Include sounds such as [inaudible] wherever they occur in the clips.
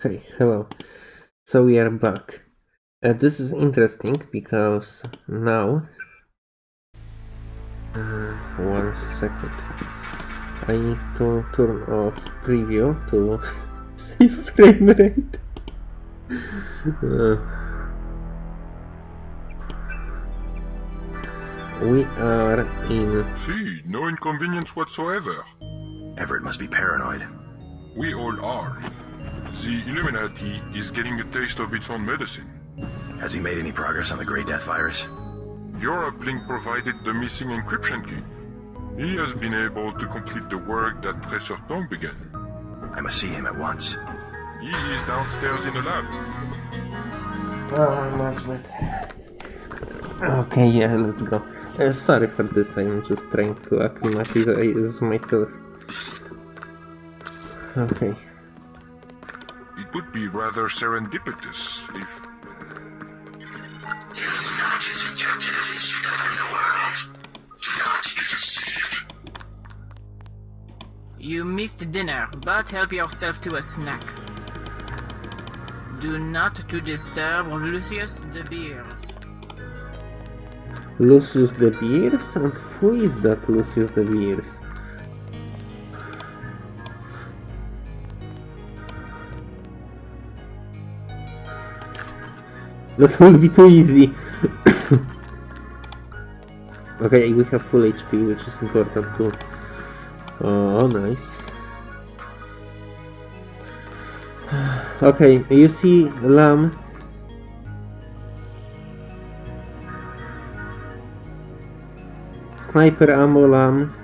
Hey, hello. So we are back. Uh, this is interesting because now... Uh, one second. I need to turn off preview to [laughs] see frame rate. Uh, we are in... See, no inconvenience whatsoever. Everett must be paranoid. We all are. The Illuminati is getting a taste of its own medicine. Has he made any progress on the Grey Death virus? Europe Link provided the missing encryption key. He has been able to complete the work that Tracer Tong began. I must see him at once. He is downstairs in the lab. Oh, much better. Okay, yeah, let's go. Uh, sorry for this, I'm just trying to acclimatize myself. Okay. It would be rather serendipitous if... Illuminati's objective is to govern the world. Do not be deceived. You missed dinner, but help yourself to a snack. Do not to disturb Lucius De Beers. Lucius De Beers? And who is that Lucius De Beers? That will be too easy. [coughs] okay, we have full HP, which is important too. Oh, nice. [sighs] Okay, you see lamb. Sniper ammo lamb.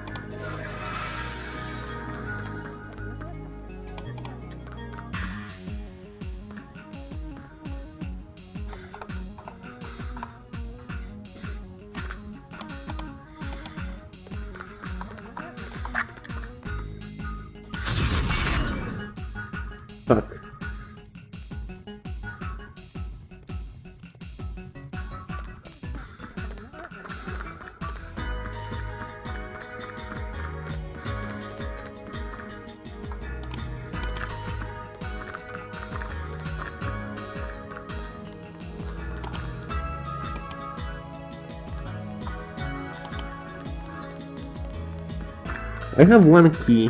I have one key.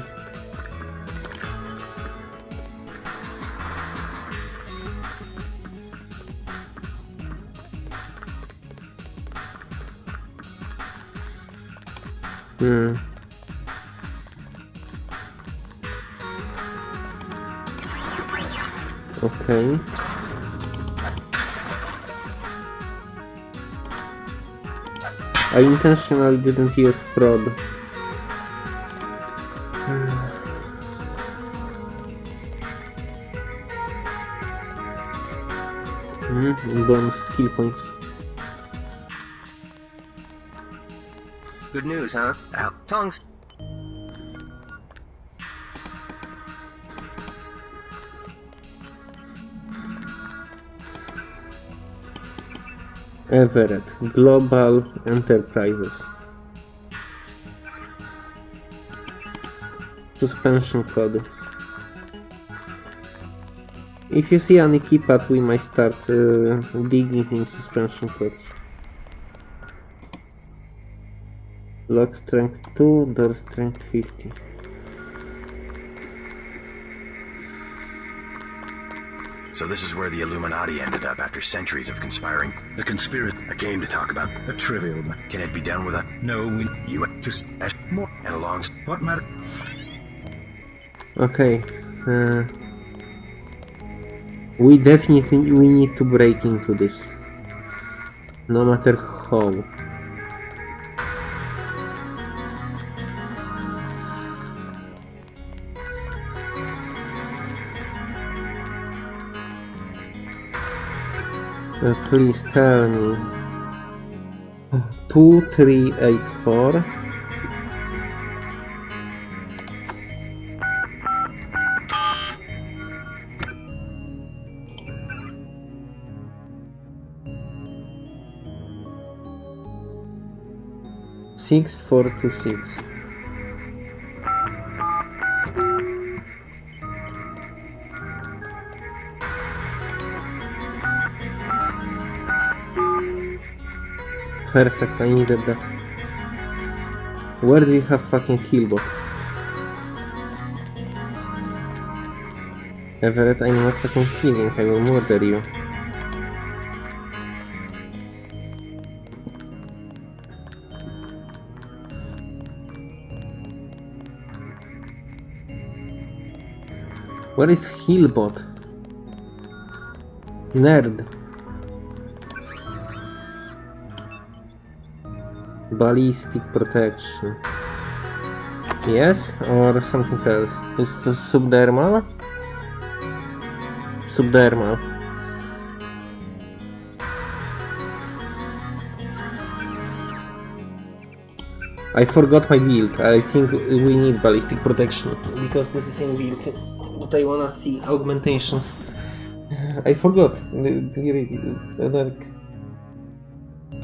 Hmm. Okay. I intentionally didn't use prod. Um bonus skill points. Good news, huh? Al tongues. Everett, Global Enterprises. Suspension code. If you see any keypad, we might start uh, digging in suspension codes. Lock strength 2, door strength 50. So this is where the Illuminati ended up after centuries of conspiring. The conspiracy. A game to talk about. A trivial ma- Can it be done with a No, we you just a more. and along What matter? Okay. Uh, we definitely we need to break into this. No matter how. Uh, please tell me. Two, three, eight, four. 6426 Perfect, I needed that. Where do you have fucking killbot? Everett, I'm not fucking killing, I will murder you. Where is Healbot? Nerd. Ballistic protection. Yes, or something else? Is subdermal? Subdermal. I forgot my build. I think we need ballistic protection because this is in build. I wanna see augmentations. I forgot. Like,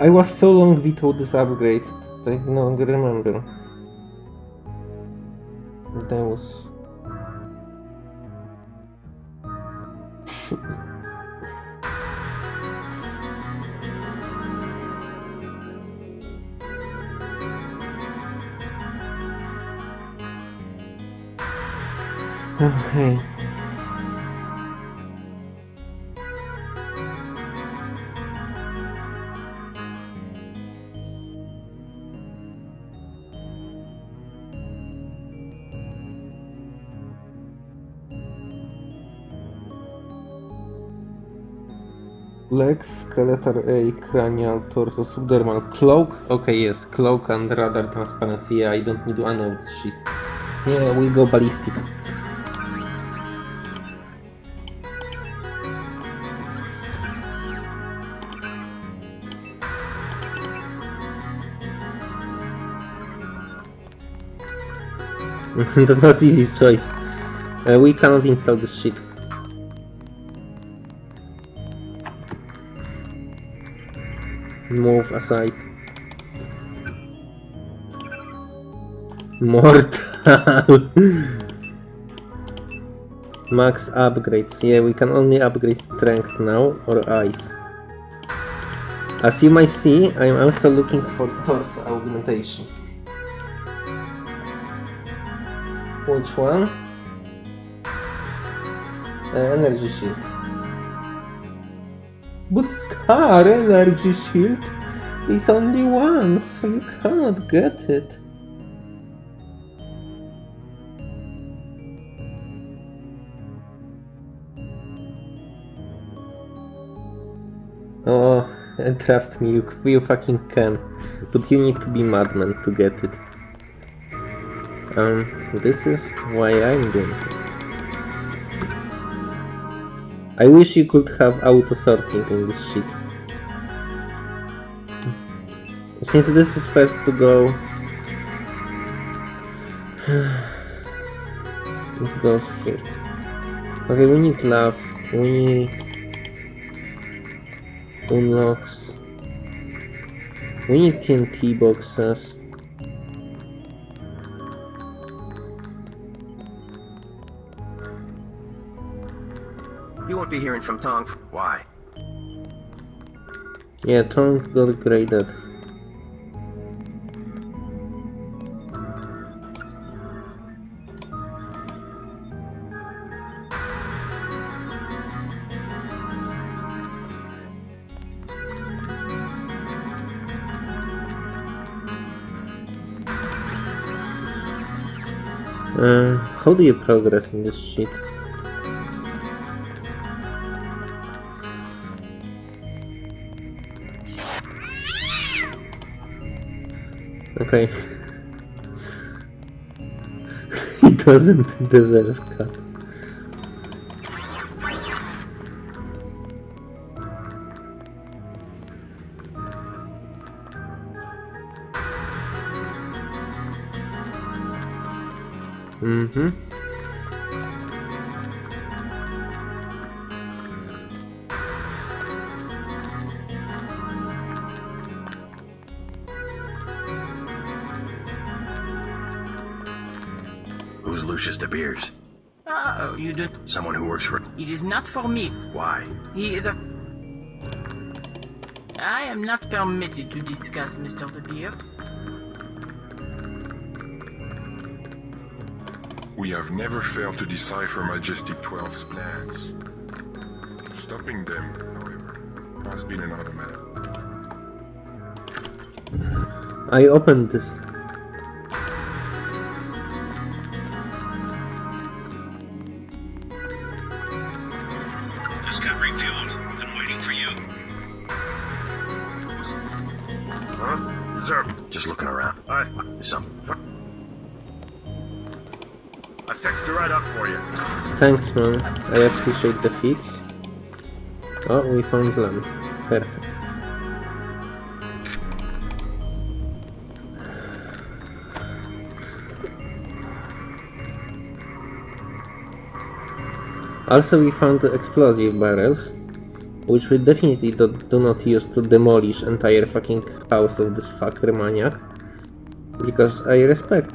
I was so long without this upgrade. I no longer remember. That was. Okay. Legs, skeletal A, cranial, torso, subdermal, cloak. Okay, yes, cloak and radar transparency. Yeah, I don't need to of this shit. Yeah, we go ballistic. [laughs] that was easy choice. Uh, we cannot install this shit. Move aside. Mortal. [laughs] Max upgrades. Yeah, we can only upgrade strength now or eyes. As you might see, I am also looking for torso augmentation. Which one? Uh, energy shield. But Scar energy shield is only one, so you cannot get it. Oh, trust me, you, you fucking can. But you need to be madman to get it. Um, this is why I'm doing it. I wish you could have auto sorting in this shit. Since this is first to go, [sighs] it goes here. Okay, we need love. We need unlocks. We need TNT boxes. Hearing from Tong. Why? Yeah, Tong got graded. Uh, how do you progress in this shit? Okay. [laughs] he doesn't deserve cut. Mm-hmm. Oh, you do. Someone who works for. It is not for me. Why? He is a. I am not permitted to discuss Mr. De Beers. We have never failed to decipher Majestic 12's plans. Stopping them, however, has been another matter. I opened this. Thanks, man. I appreciate the fix. Oh, we found lamp. Perfect. Also, we found explosive barrels, which we definitely do, do not use to demolish entire fucking house of this fucker maniac, because I respect.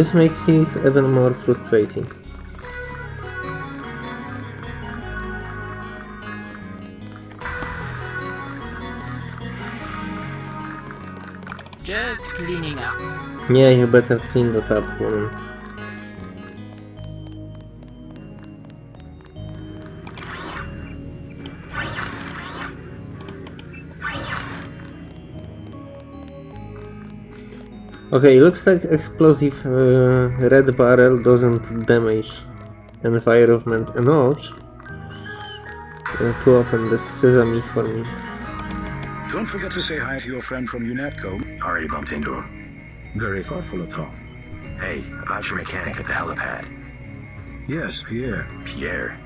This makes it even more frustrating. Just cleaning up. Yeah, you better clean that up, woman. Okay, looks like explosive uh, red barrel doesn't damage environment enough uh, to open the sesame for me. Don't forget to say hi to your friend from UNATCO. Already bumped into him. Very thoughtful of Tom. Hey, about your mechanic at the helipad. Yes, Pierre. Pierre.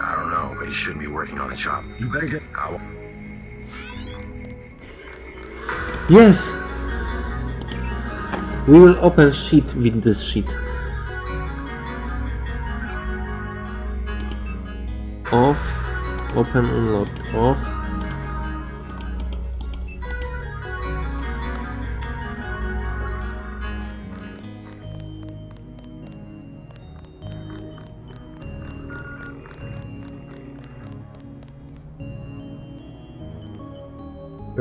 I don't know, but he shouldn't be working on the job. You better get. I'll... Yes! We will open sheet with this sheet. Off. Open unlocked. Off.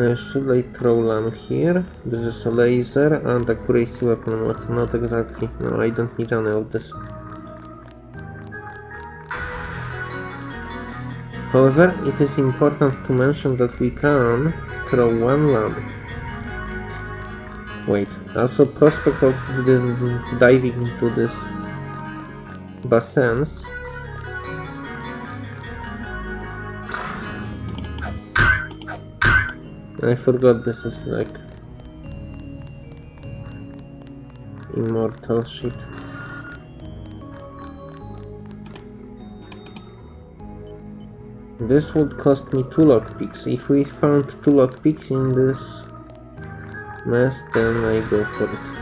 Uh, should I throw lamp here? This is a laser and a crazy weapon mod. Not exactly. No, I don't need any of this. However, it is important to mention that we can throw one lamp. Wait, also prospect of diving into this basins. I forgot this is like immortal shit. This would cost me two lockpicks. If we found two lockpicks in this mess, then I go for it.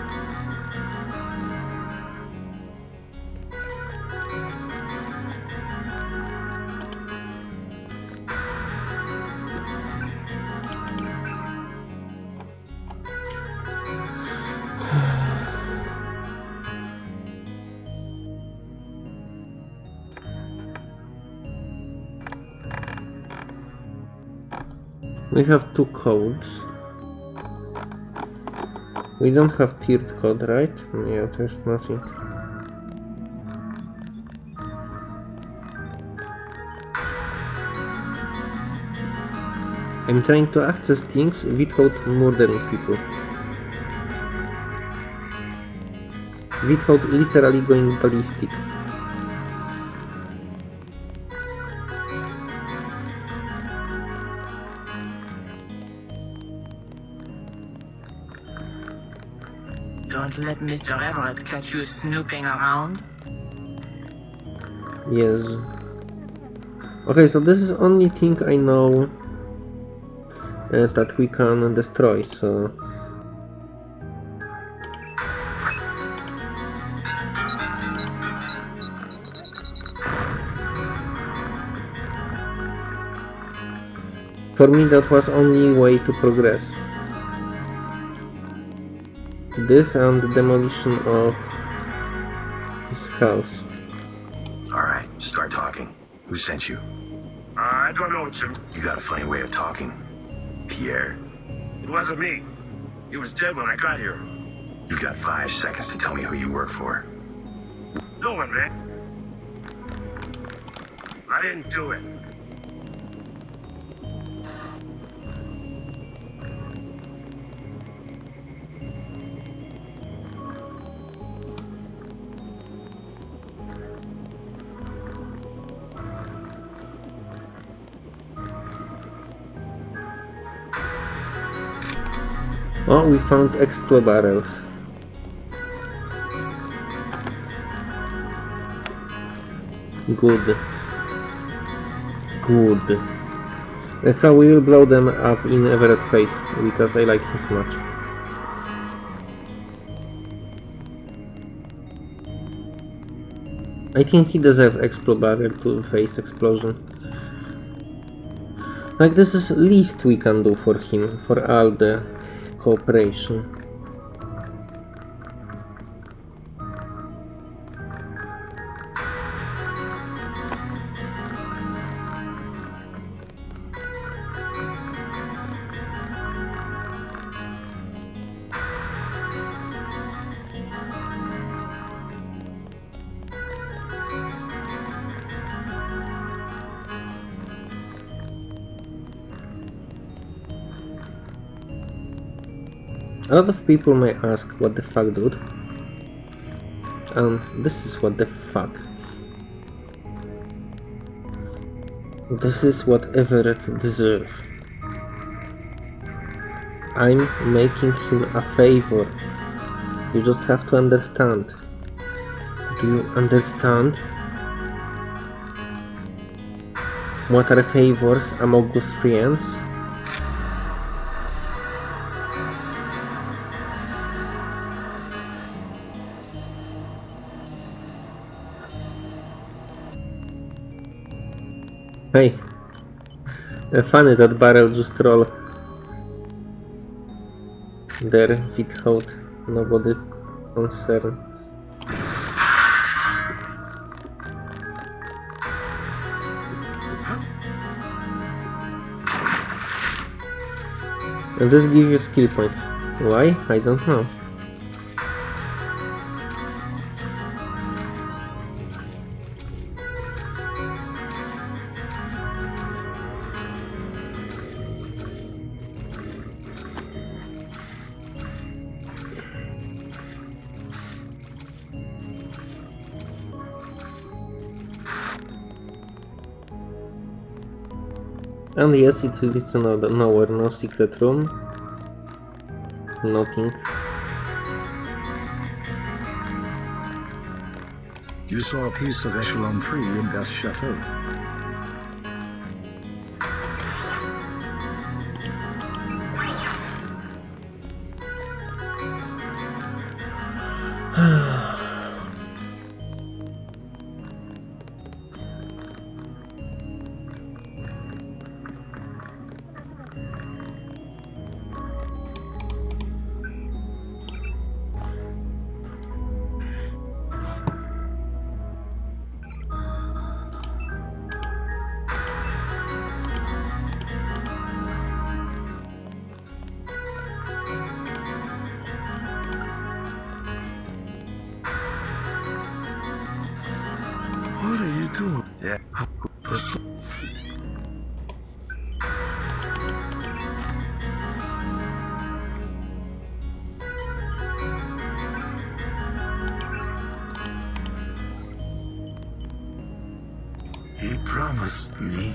We have two codes. We don't have tiered code, right? Yeah, there's nothing. I'm trying to access things without murdering people. Without literally going ballistic. Mr. Everett catch you snooping around. Yes. Okay, so this is only thing I know uh, that we can destroy, so... For me that was only way to progress. This and the demolition of his house. Alright, start talking. Who sent you? Uh, I don't know, Jim. You got a funny way of talking. Pierre, It wasn't me. He was dead when I got here. you've got five seconds to tell me who you work for. No one, man. I didn't do it. Oh, we found explode barrels. Good. Good. Uh, So we will blow them up in Everett face, because I like him so much. I think he deserves explode barrel to face explosion. Like this is least we can do for him, for all the cooperation. Lot of people may ask, what the fuck, dude? Um, this is what the fuck. This is what Everett deserves. I'm making him a favor. You just have to understand. Do you understand? What are favors among us friends? Funny that barrel just roll. There without nobody concern. And this gives you skill points. Why? I don't know. And yes, it leads to no nowhere, no secret room. Nothing. You saw a piece of Echelon 3 in Gus Chateau. promised me.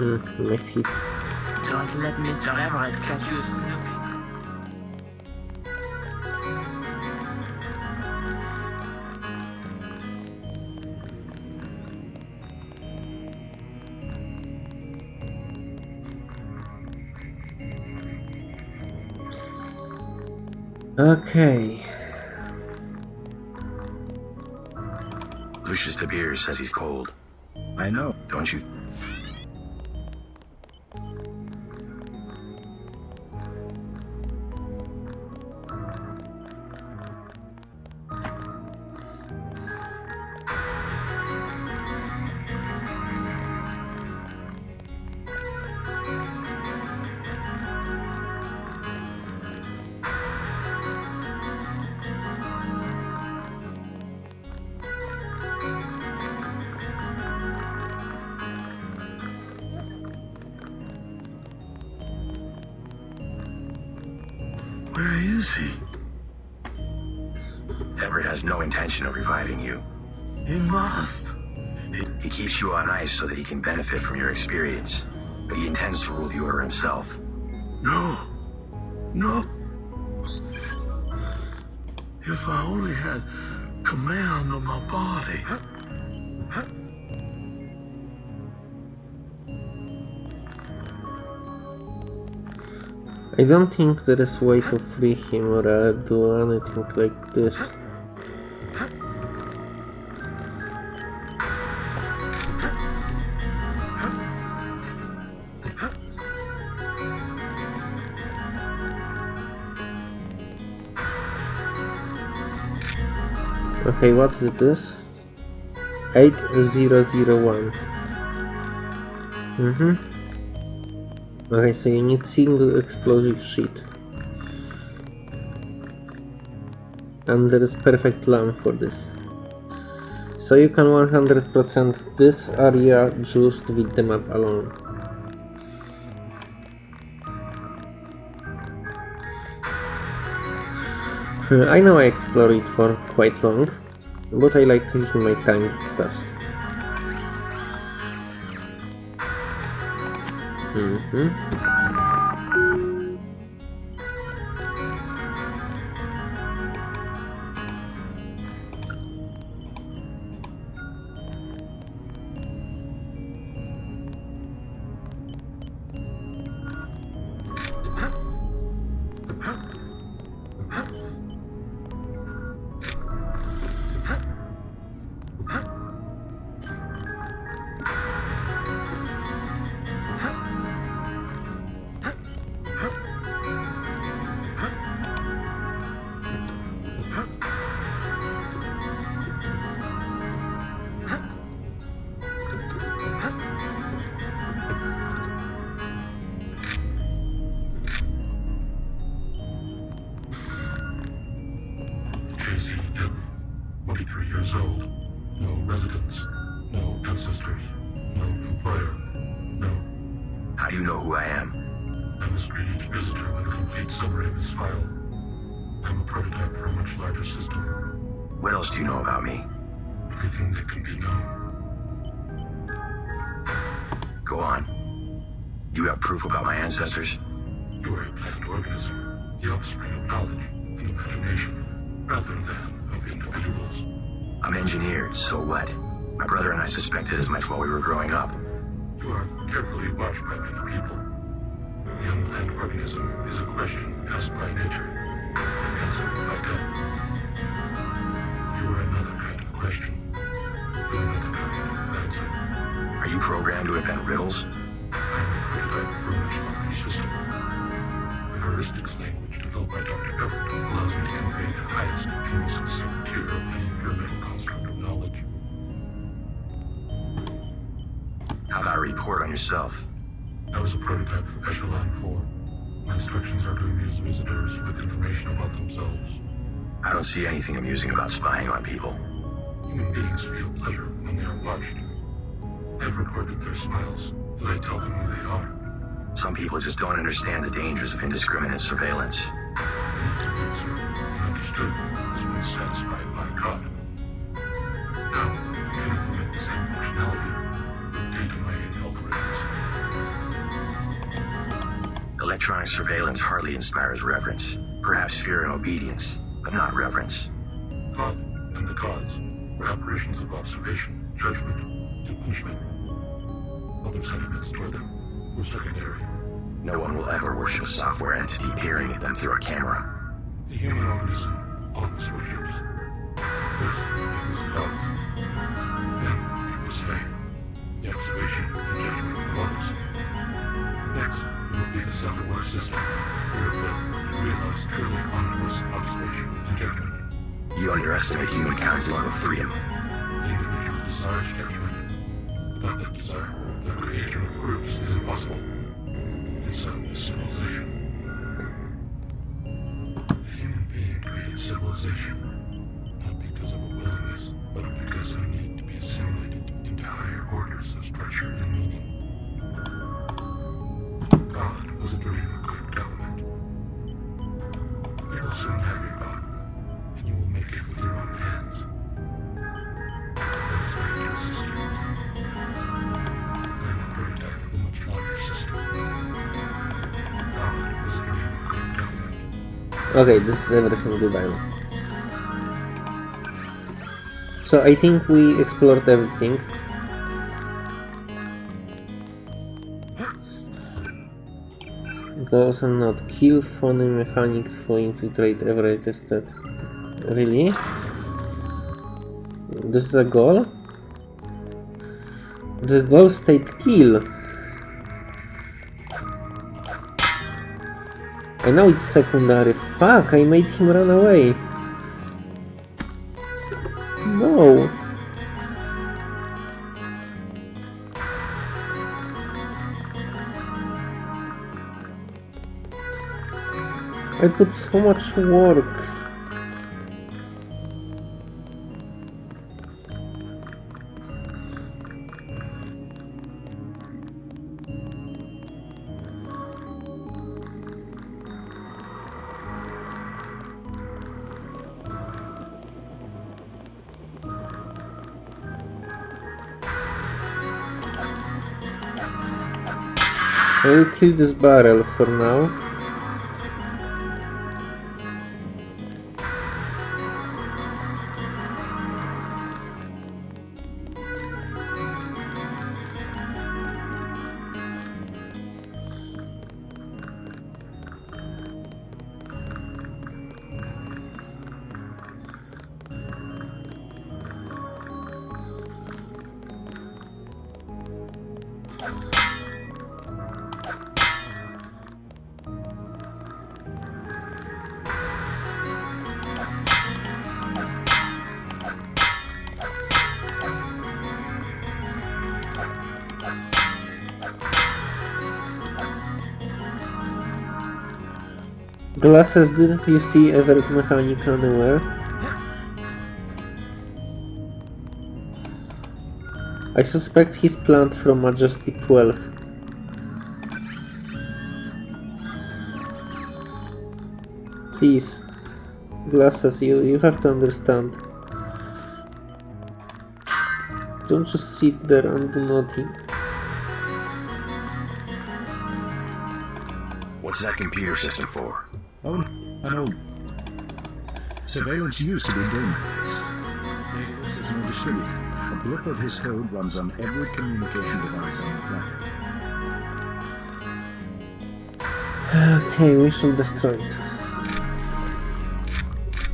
Mm, my feet. Don't let Mr. Everett catch you snooping. Okay. Lucius De Beers says he's cold. I know. Don't you? I don't think there is a way to free him or uh, do anything like this. Okay, what is this? 8001. Mm-hmm. Okay, so you need single explosive sheet. And there is perfect lamp for this. So you can 100% this area just with the map alone. Uh, I know I explored it for quite long, but I like taking my time with stuff. Mm-hmm. Else do you know about me? Everything that can be known. Go on. You have proof about my ancestors? You are a plant organism, the offspring of knowledge and imagination, rather than of individuals. I'm engineered, so what? My brother and I suspected as much while we were growing up. You are carefully watched by many people. The unplanned organism is a question asked by nature yourself? I was a prototype for Echelon 4. My instructions are to amuse visitors with information about themselves. I don't see anything amusing about spying on people. Human beings feel pleasure when they are watched. I've recorded their smiles, as I tell them who they are. Some people just don't understand the dangers of indiscriminate surveillance. They need to be observed and understood as one satisfied Surveillance hardly inspires reverence. Perhaps fear and obedience, but not reverence. God and the gods were apparitions of observation, judgment, and punishment. Other sentiments toward them were secondary. No one will ever worship a software entity peering at them through a camera. The human organism always worships. First, it was love. Then, it was faith. The observation and judgment of others. Next, it would be the self-aware system. Observation judgment. You underestimate humankind's love of freedom. Individual desires judgment. Without that desire, the creation of groups is impossible. And so is civilization. The human being created civilization, not because of a willingness, but because of a need to be assimilated into higher orders of structure and meaning. God was a dream Okay, this is everything goodbye. So I think we explored everything. Goes and not kill phony mechanic for infiltrate every tested. Really? This is a goal? The goal state kill. I know it's secondary. Fuck, I made him run away. No. I put so much work. I will kill this barrel for now. Glasses, didn't you see Everett Mechanic anywhere? I suspect he's planned from Majestic 12. Please. Glasses, you, you have to understand. Don't just sit there and do nothing. What's that computer system for? I know. Surveillance used to be Damon-based. Daedalus is no distributor. A blip of his code runs on every communication device on the planet. Okay, we should destroy it.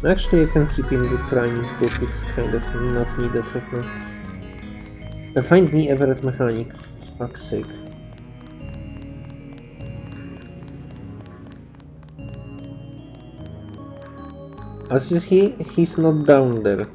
Actually, I can keep in the training book, it's kind of not needed right now. Find me Everett Mechanic, fuck's sake. As you see, he's not down there.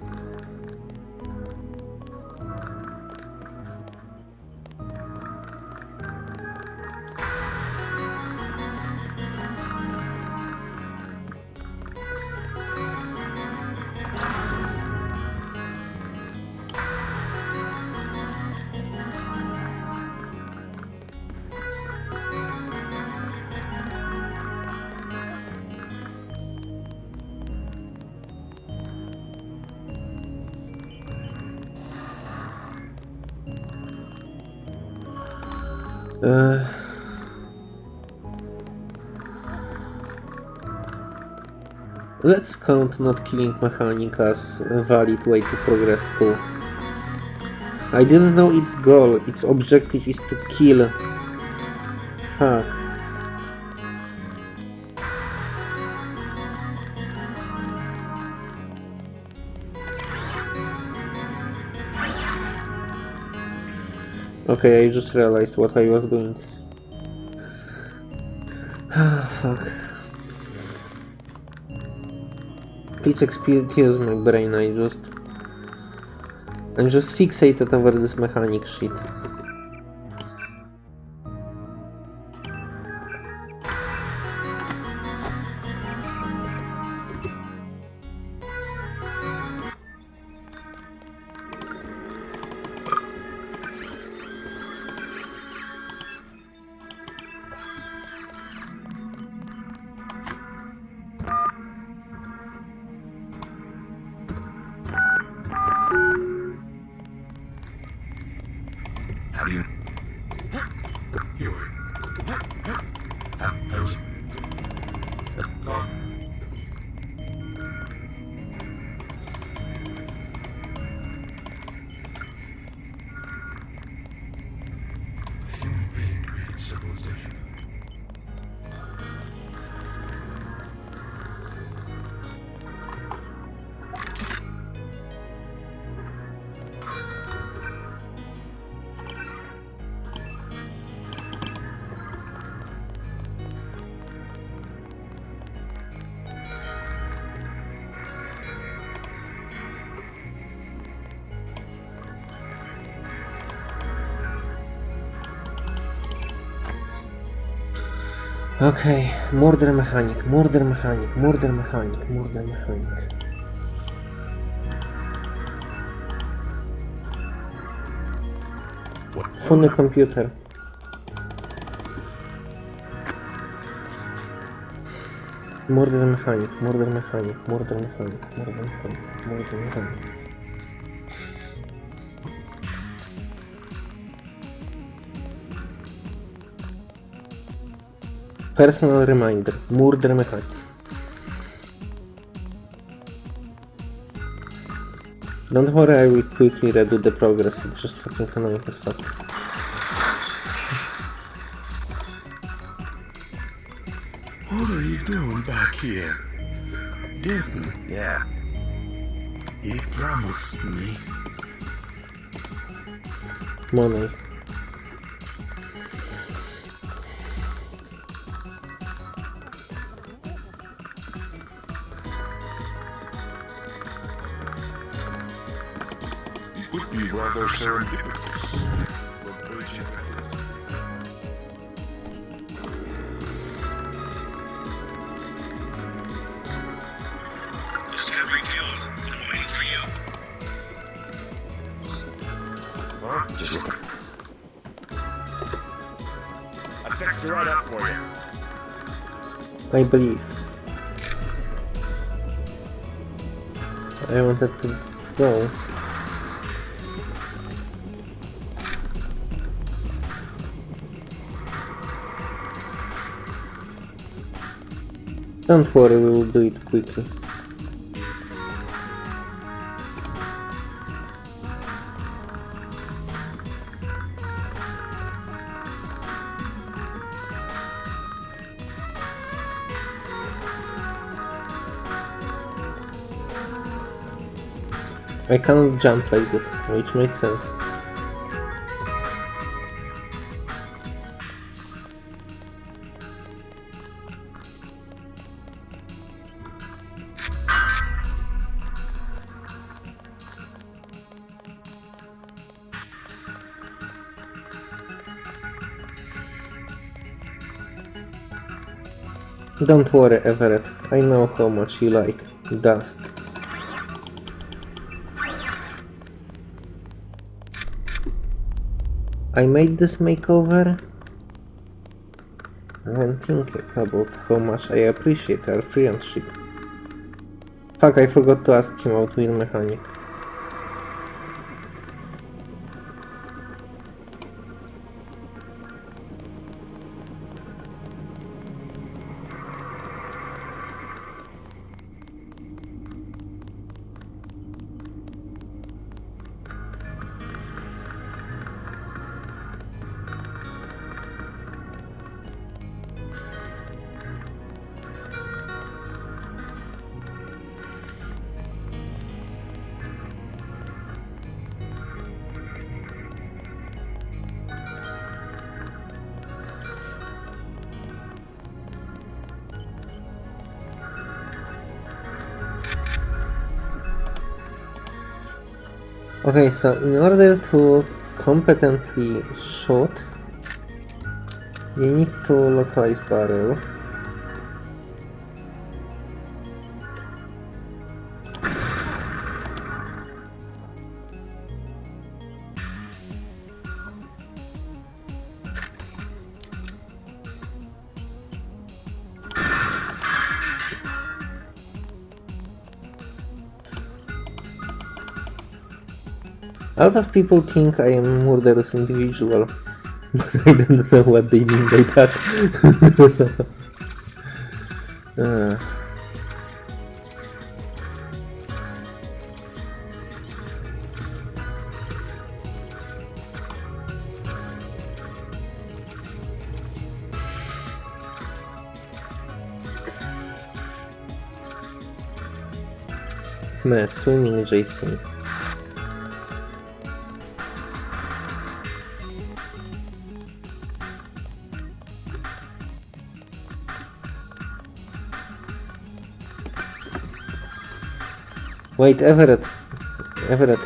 Uh, let's count not killing mechanic as a valid way to progress too. I didn't know its goal, its objective is to kill. Fuck. Okay, I just realized what I was doing. [sighs] Ah, fuck. Please excuse my brain, I just... I'm just fixated over this mechanic shit. Okay, murder mechanic, murder mechanic, murder mechanic, murder mechanic. Funny computer. Murder mechanic, murder mechanic, murder mechanic, murder mechanic, murder mechanic. Personal reminder, murder mechanic. Don't worry, I will quickly redo the progress, it's just fucking annoying as fuck. What are you doing back here? Didn't Yeah. you promised me? Money. Just look. I fixed it right up for you. I believe. I wanted to go. Don't worry, we will do it quickly. I cannot jump like this, which makes sense. Don't worry, Everett. I know how much you like dust. I made this makeover when thinking about how much I appreciate our friendship. Fuck, I forgot to ask him about wheel mechanic. Okay, so in order to competently shoot, you need to localize barrel. A lot of people think I am a murderous individual, but I don't know what they mean by that. [laughs] Uh, Mess, swimming Jason. Wait, Everett. Everett.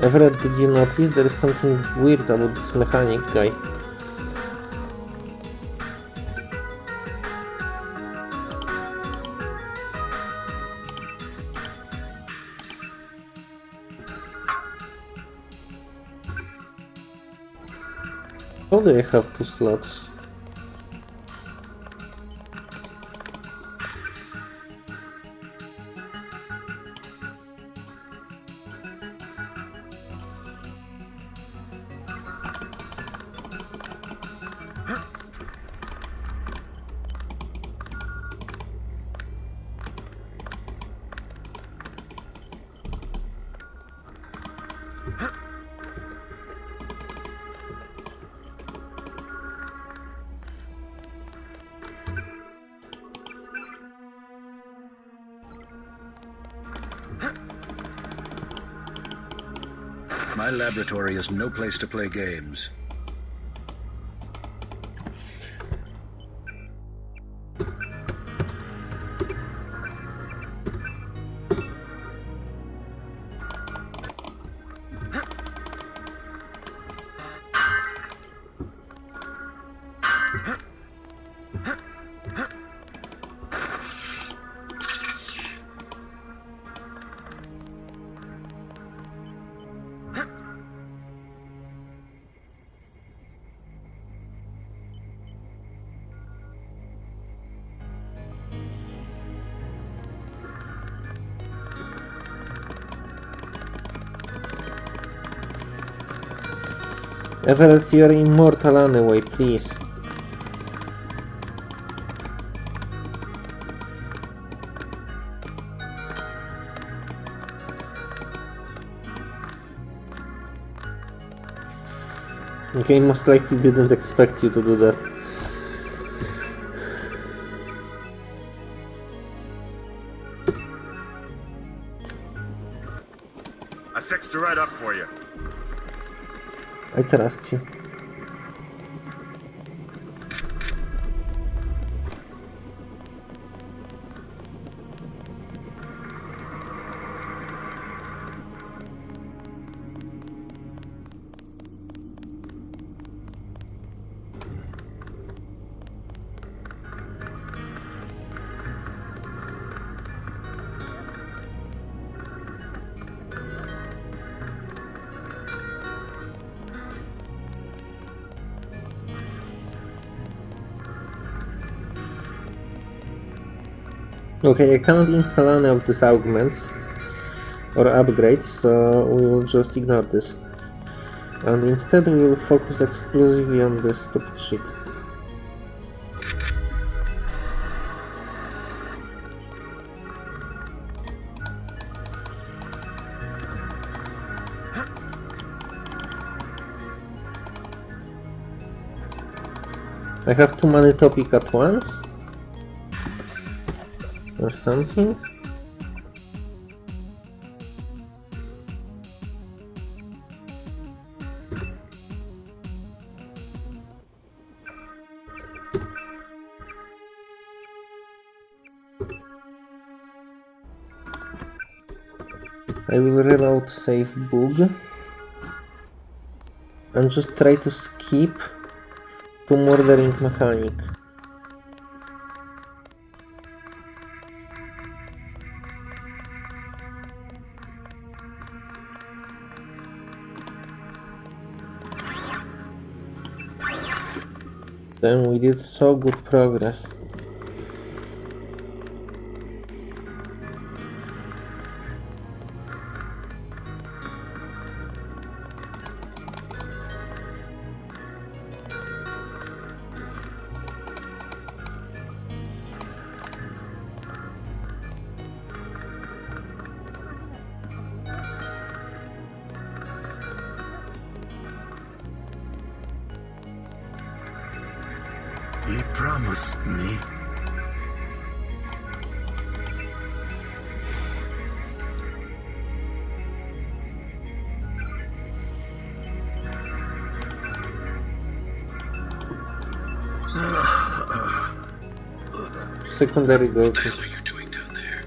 Everett, did you notice there is something weird about this mechanic guy? Do I have two slots? Is no place to play games. Everett, you're immortal anyway, please. Okay, most likely didn't expect you to do that. I trust you. Okay, I cannot install any of these augments or upgrades, so we will just ignore this. And instead we will focus exclusively on this stupid shit. I have too many topics at once? something? I will reload save bug and just try to skip to murdering mechanic. Then we did so good progress. Secondary What the hell are you doing down there?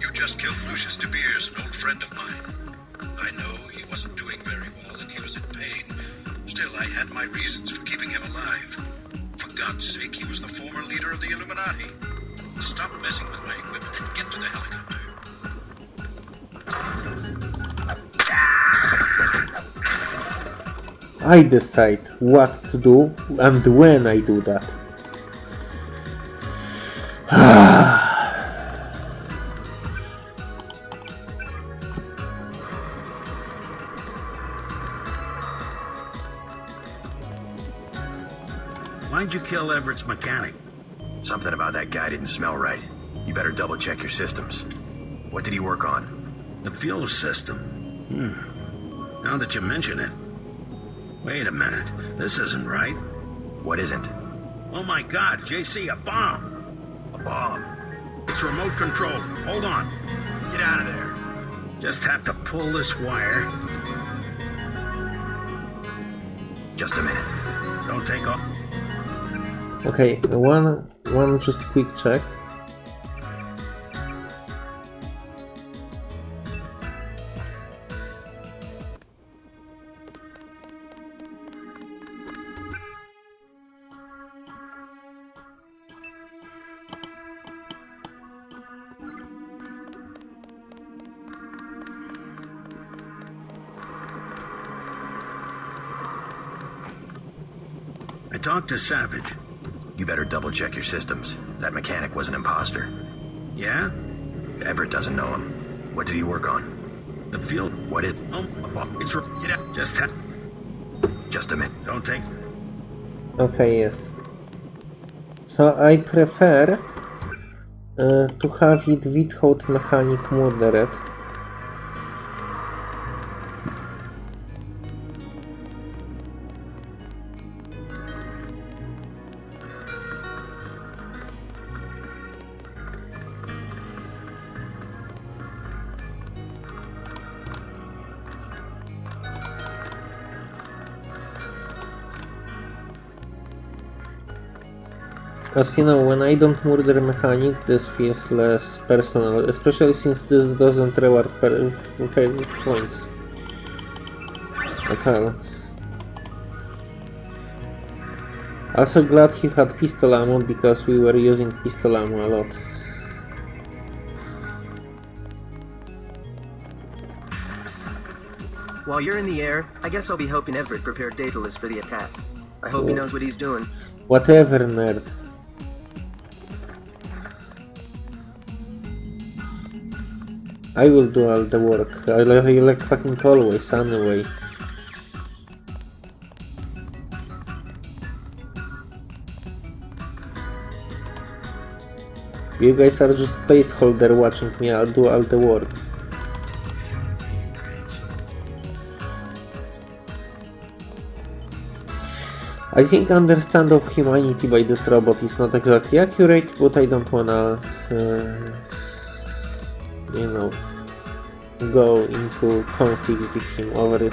You just killed Lucius De Beers, an old friend of mine. I know he wasn't doing very well and he was in pain. Still, I had my reasons for keeping him alive. For God's sake, he was the former leader of the Illuminati. Stop messing with my equipment and get to the helicopter. I decide what to do and when I do that. Check your systems. What did he work on? The fuel system. Hmm. Now that you mention it. Wait a minute. This isn't right. What isn't? Oh my god, JC, a bomb! A bomb. It's remote controlled. Hold on. Get out of there. Just have to pull this wire. Just a minute. Don't take off. Okay, one one just quick check. I talked to Savage. You better double check your systems. That mechanic was an imposter. Yeah? Everett doesn't know him. What did he work on? The field. What is? Oh, a bomb. It's. re- Get out. Just ha- Just a minute. Don't take. Okay, yes. So I prefer uh, to have it without mechanic murdered. As you know, when I don't murder mechanic, this feels less personal, especially since this doesn't reward per favorite points. All. Also glad he had pistol ammo because we were using pistol ammo a lot. While you're in the air, I guess I'll be helping Everett prepare Daedalus for the attack. I hope he oh. knows what he's doing. Whatever, nerd. I will do all the work. I like, fucking always, anyway. You guys are just placeholder watching me I'll do all the work. I think understand of humanity by this robot is not exactly accurate, but I don't wanna, uh, you know, go into conflict with him over it.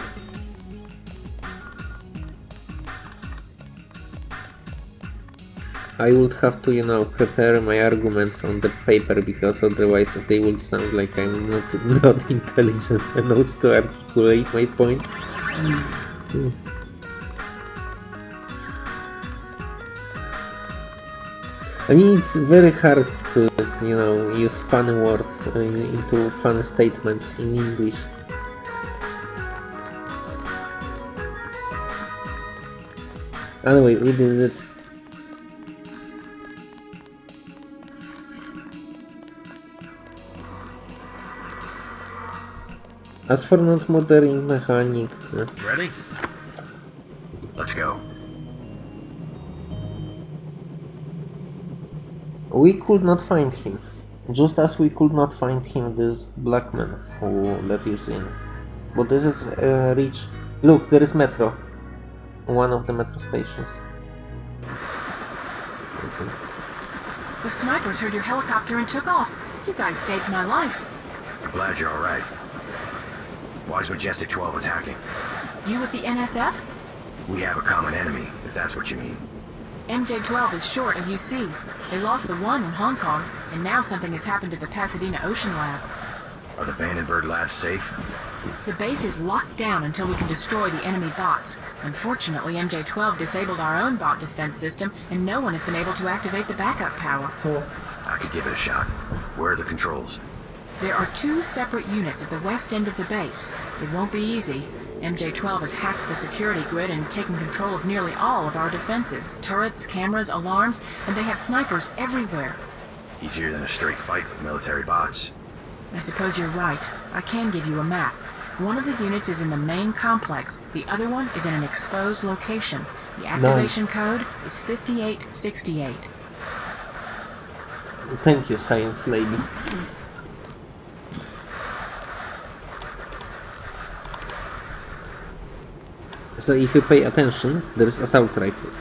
I would have to, you know, prepare my arguments on the paper because otherwise they would sound like I'm not [laughs] not intelligent enough to articulate my point. I mean, it's very hard to, you know, use funny words uh, into funny statements in English. Anyway, we did it. As for not modern mechanic, uh, Ready? Let's go. We could not find him. Just as we could not find him, this black man who let you in. But this is uh, reach. Look, there is metro. One of the metro stations. The snipers heard your helicopter and took off. You guys saved my life. I'm glad you're alright. Why is Majestic 12 attacking? You with the NSF? We have a common enemy, if that's what you mean. MJ-12 is short of UC. They lost the one in Hong Kong, and now something has happened to the Pasadena Ocean Lab. Are the Vandenberg labs safe? The base is locked down until we can destroy the enemy bots. Unfortunately, MJ-12 disabled our own bot defense system, and no one has been able to activate the backup power. Cool. I could give it a shot. Where are the controls? There are two separate units at the west end of the base. It won't be easy. MJ-12 has hacked the security grid and taken control of nearly all of our defenses. Turrets, cameras, alarms, and they have snipers everywhere. Easier than a straight fight with military bots. I suppose you're right. I can give you a map. One of the units is in the main complex. The other one is in an exposed location. The activation code is 5868. Thank you, science lady. So if you pay attention, there is assault rifle.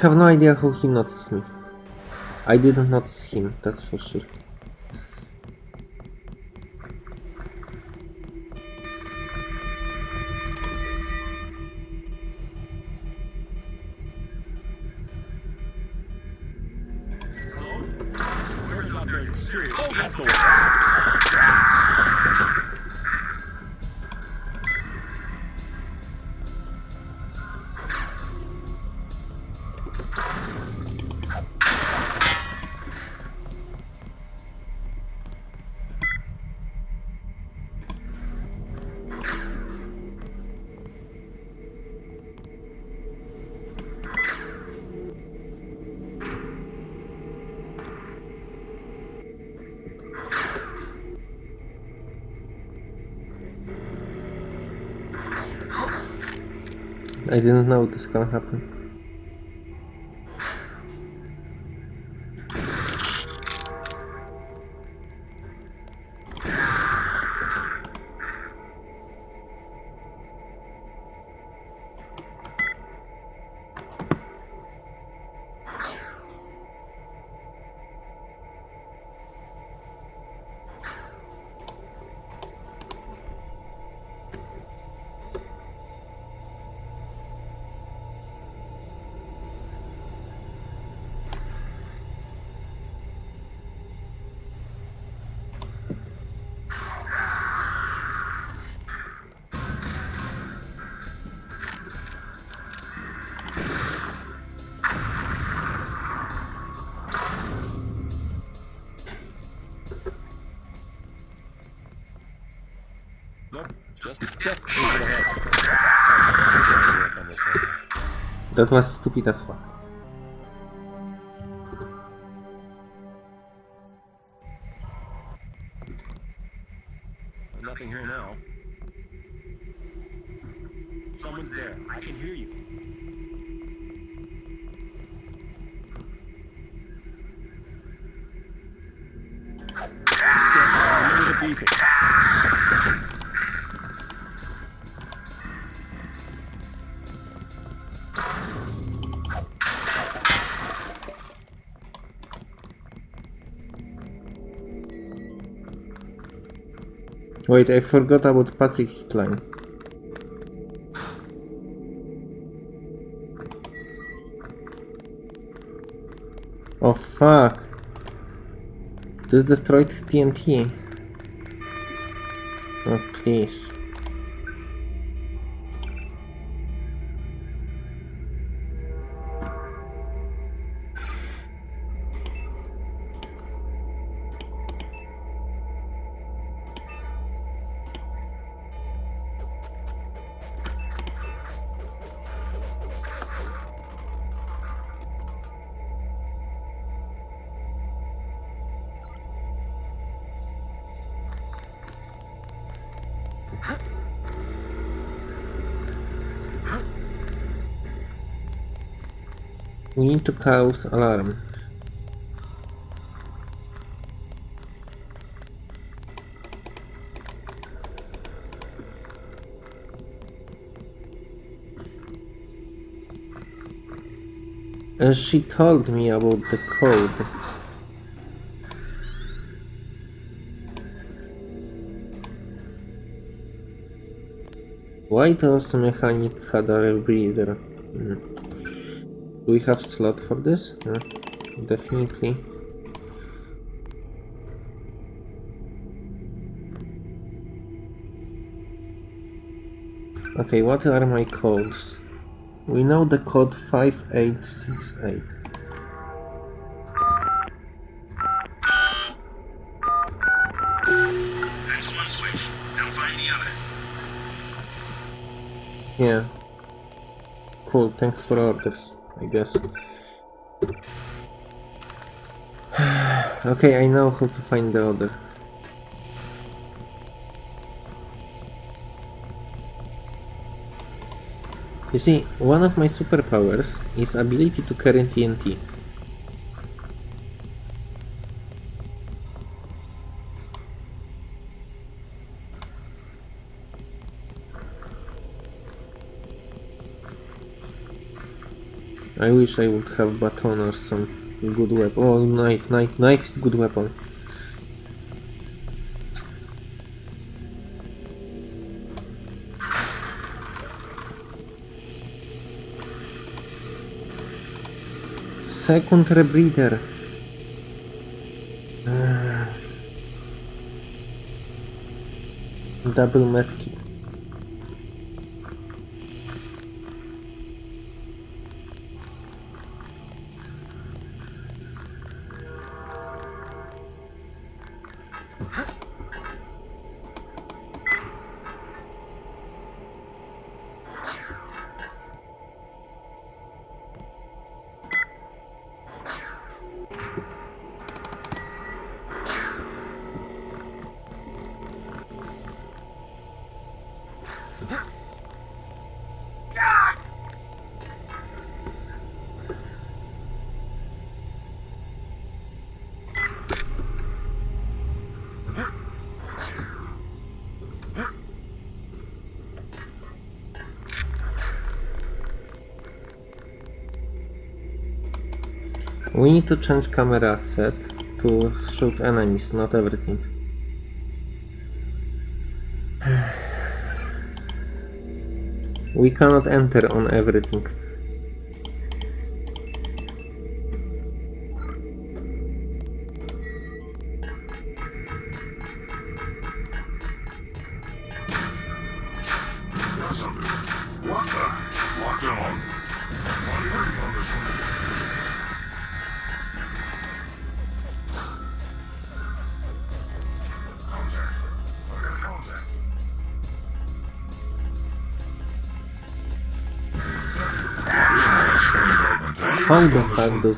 Have no idea how he noticed me. I didn't notice him, that's for sure. I didn't know this can happen. That was stupid as fuck. Wait, I forgot about Patrick's line. Oh fuck. This destroyed TNT. Oh please. Cause alarm. And she told me about the code. Why does mechanic had a rebreather? Hmm. Do we have slot for this? Definitely. Okay, what are my codes? We know the code 5868. That's one switch. Now find the other. Yeah. Cool, thanks for orders, I guess. [sighs] okay, I know how to find the other. You see, one of my superpowers is ability to carry TNT. I wish I would have baton or some good weapon. Oh, knife, knife, knife is good weapon. Second rebreather. Ah. Double medkit. To change camera set to shoot enemies, not everything. [sighs] We cannot enter on everything.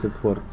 The fuck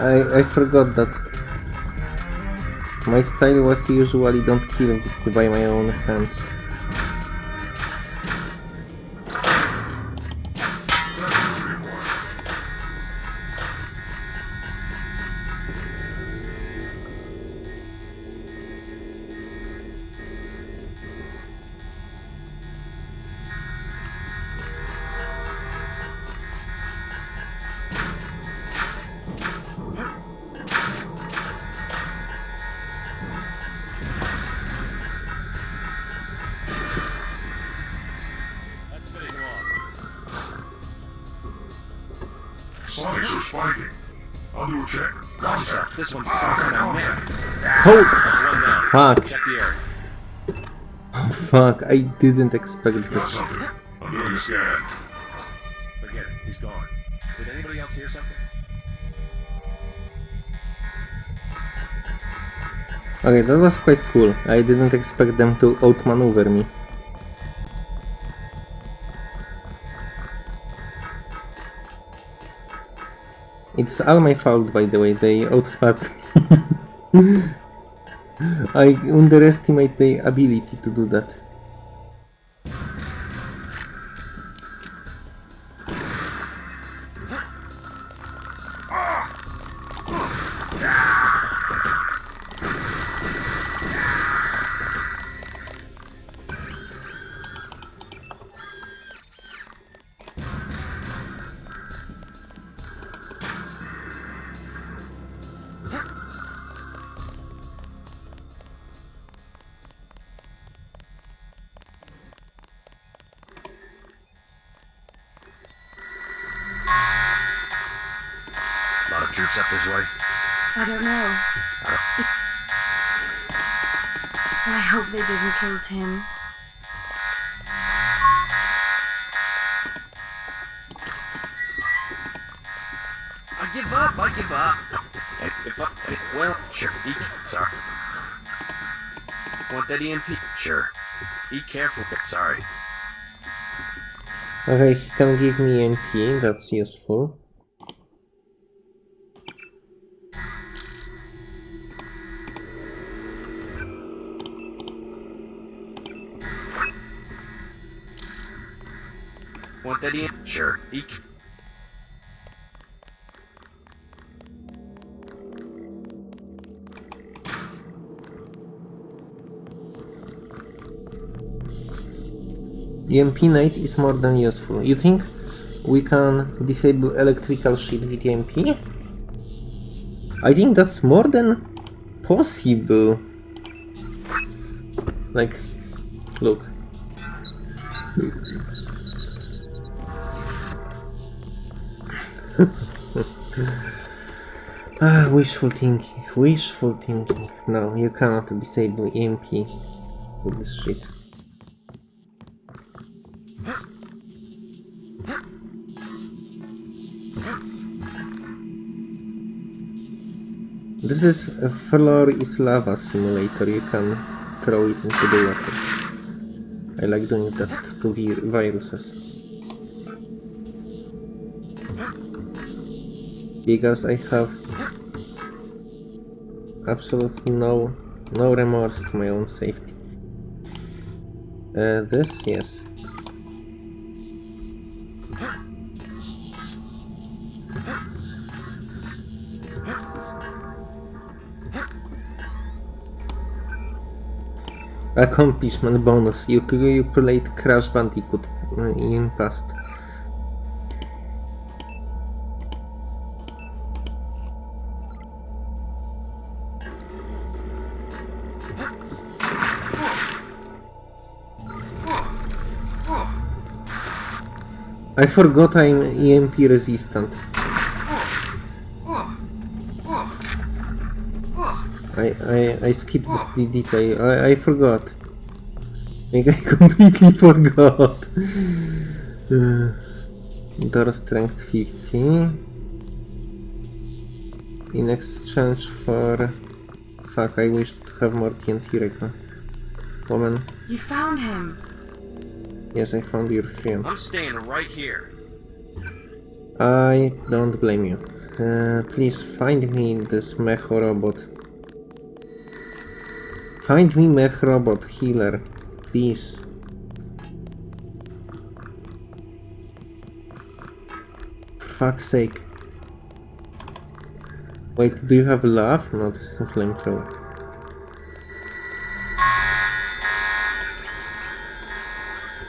I, I forgot that my style was usually don't kill it by my own hands. I didn't expect this. I'm doing a scan. He's gone. Did anybody else hear something? Okay, that was quite cool. I didn't expect them to outmaneuver me. It's all my fault, by the way. They outsmart. [laughs] I underestimate their ability to do that. can give me MP, that's useful. Want that in? Sure. Eek. EMP9 is more than useful. You think we can disable electrical shield with EMP? I think that's more than possible. Like, look. [laughs] ah, wishful thinking, wishful thinking. No, you cannot disable EMP with this shit. This is a floor is lava simulator. You can throw it into the water. I like doing that to vir viruses. because I have absolutely no no remorse to my own safety. Uh, this, yes. Accomplishment bonus. You, you played Crash Bandicoot uh, in past. I forgot I'm EMP resistant. I, I, I skipped this detail. I, I forgot. Like I [laughs] completely forgot. Uh, door strength 50. In exchange for... Fuck, I wish to have more TNT right now. Woman, You found him. yes, I found your friend. I'm staying right here. I don't blame you. Uh, please find me this mech robot. Find me mech robot healer, please. For fuck's sake. Wait, do you have love? No, this is a flamethrower.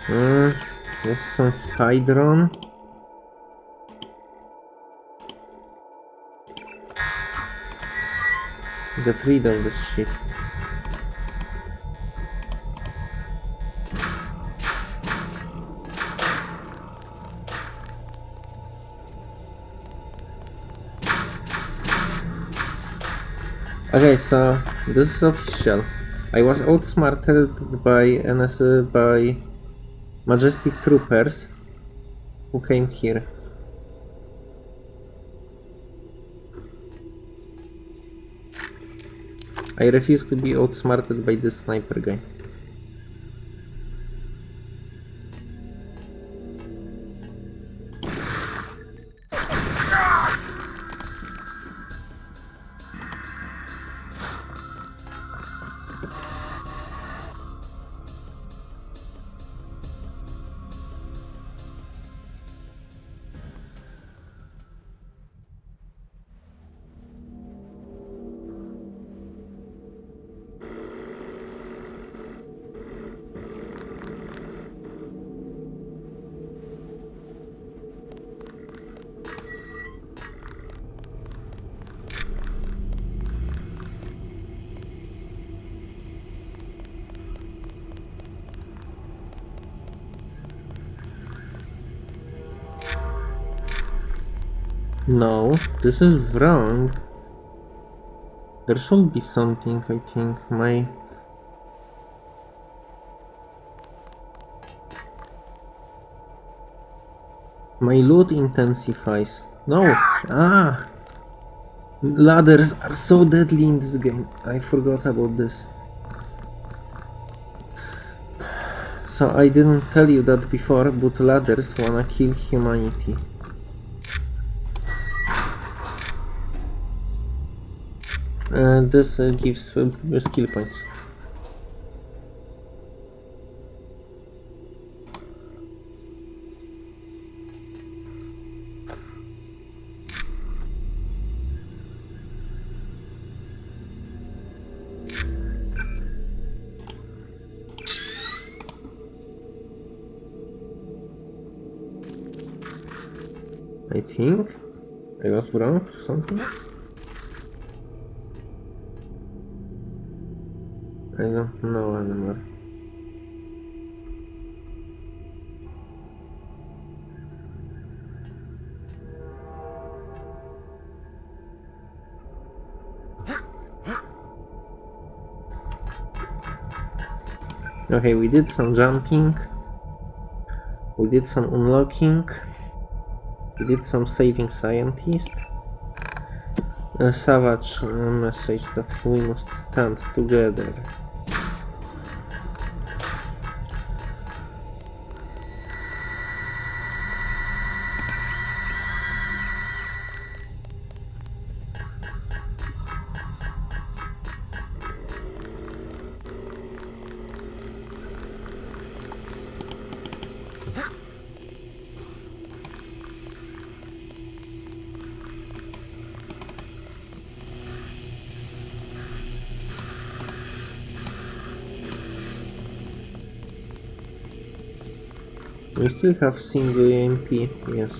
Hmm, this is some spy drone. Get rid of this shit. Okay, so this is official. I was outsmarted by NSA by Majestic Troopers who came here. I refuse to be outsmarted by this sniper guy. This is wrong. There should be something, I think. My... My loot intensifies. No! Ah! Ladders are so deadly in this game. I forgot about this. So I didn't tell you that before, but ladders wanna kill humanity. And this uh, gives uh, skill points. I think I was wrong something. I don't know anymore. Okay, we did some jumping. We did some unlocking. We did some saving scientist. A savage uh, message that we must stand together. We still have single EMP, yes.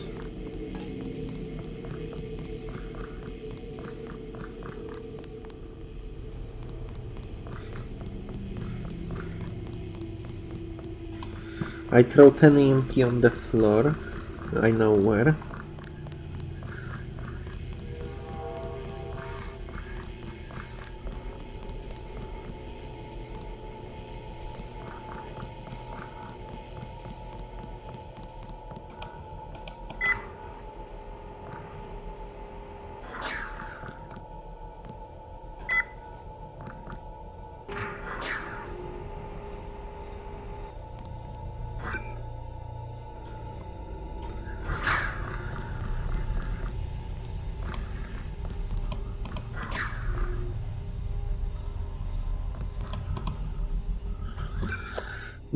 I throw 10 EMP on the floor. I know where.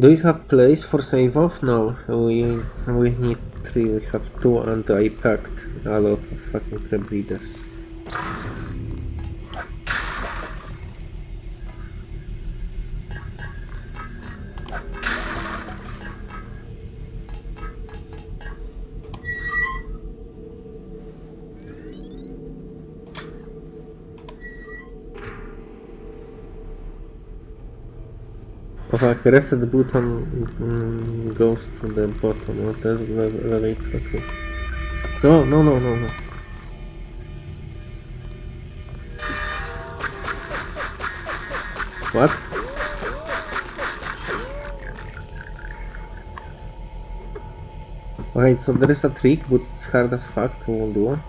Do we have place for save off? No, we we need three. We have two, and I packed a lot of fucking breeders. Reset button goes to the bottom of the ele- elevator. Okay. No, no, no, no, no. What? Wait, so there is a trick, but it's hard as fuck to do.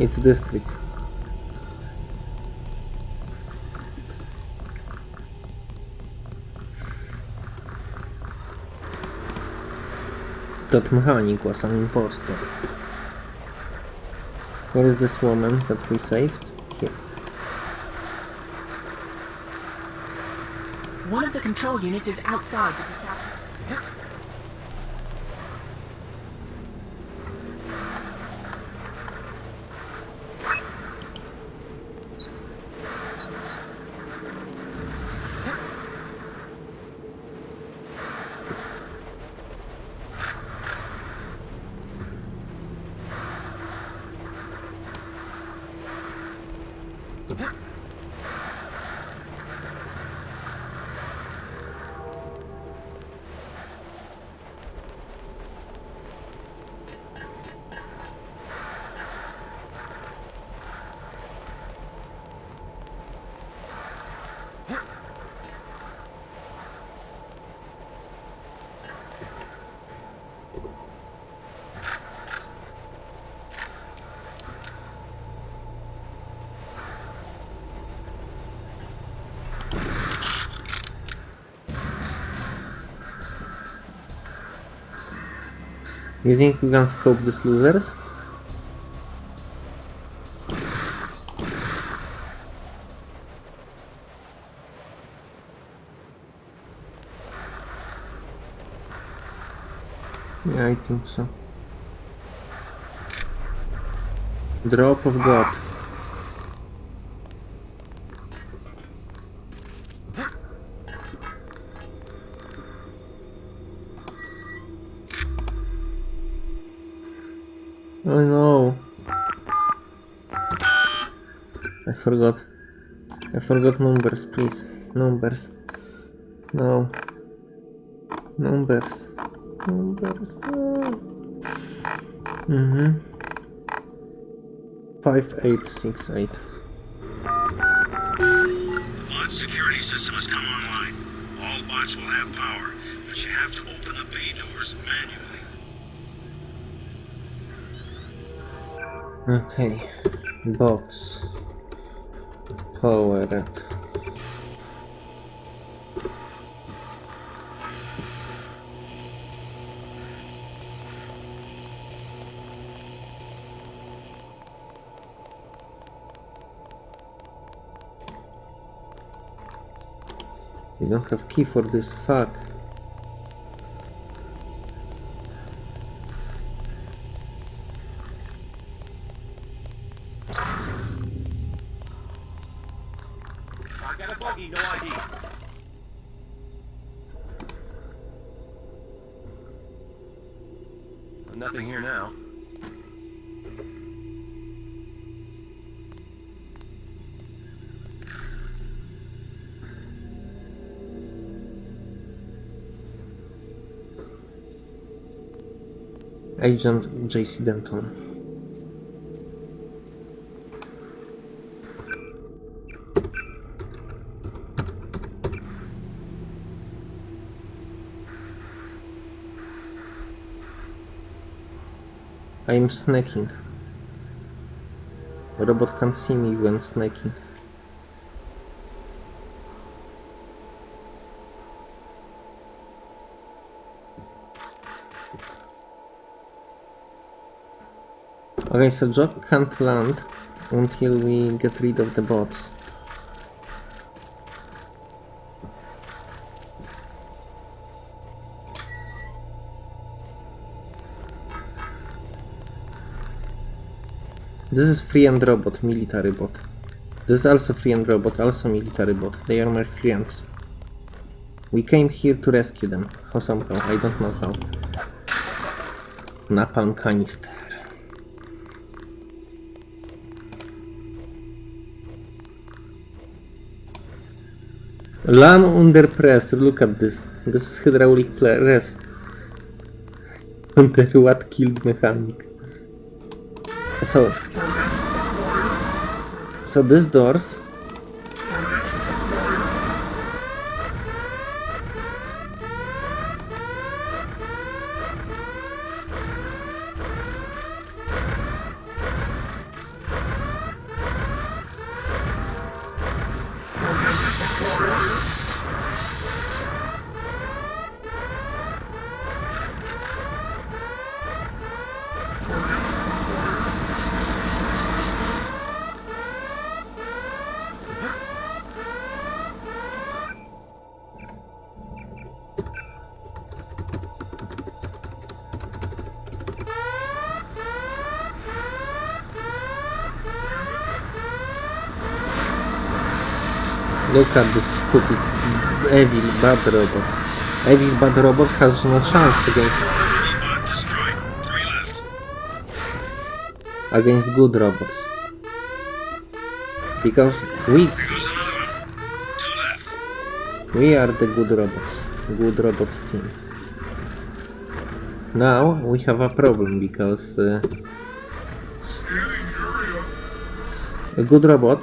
It's this trick. That mechanic was an imposter. Where is this woman that we saved? Here. One of the control units is outside to the south. You think we can scope these losers? Yeah, I think so. Drop of God. Forgot. I forgot numbers, please. Numbers. No. Numbers. Numbers. No. Mm-hmm. Five eight six eight. The bot security system has come online. All bots will have power, but you have to open the bay doors manually. Okay. Box. Power up. You don't have key for this fuck. Agent JC Denton. I'm snacking. Robot can see me when snacking. Okay, so Jock can't land until we get rid of the bots. This is free and robot, military bot. This is also free and robot, also military bot. They are my friends. We came here to rescue them. How somehow, I don't know how. Napalm canister. LAM under press, look at this. This is hydraulic press. Under what killed mechanic. So, so these doors Look this stupid evil bad robot. Evil bad robot has no chance against against good robots. Because we we are the good robots. Good robots team. Now we have a problem because uh, a good robot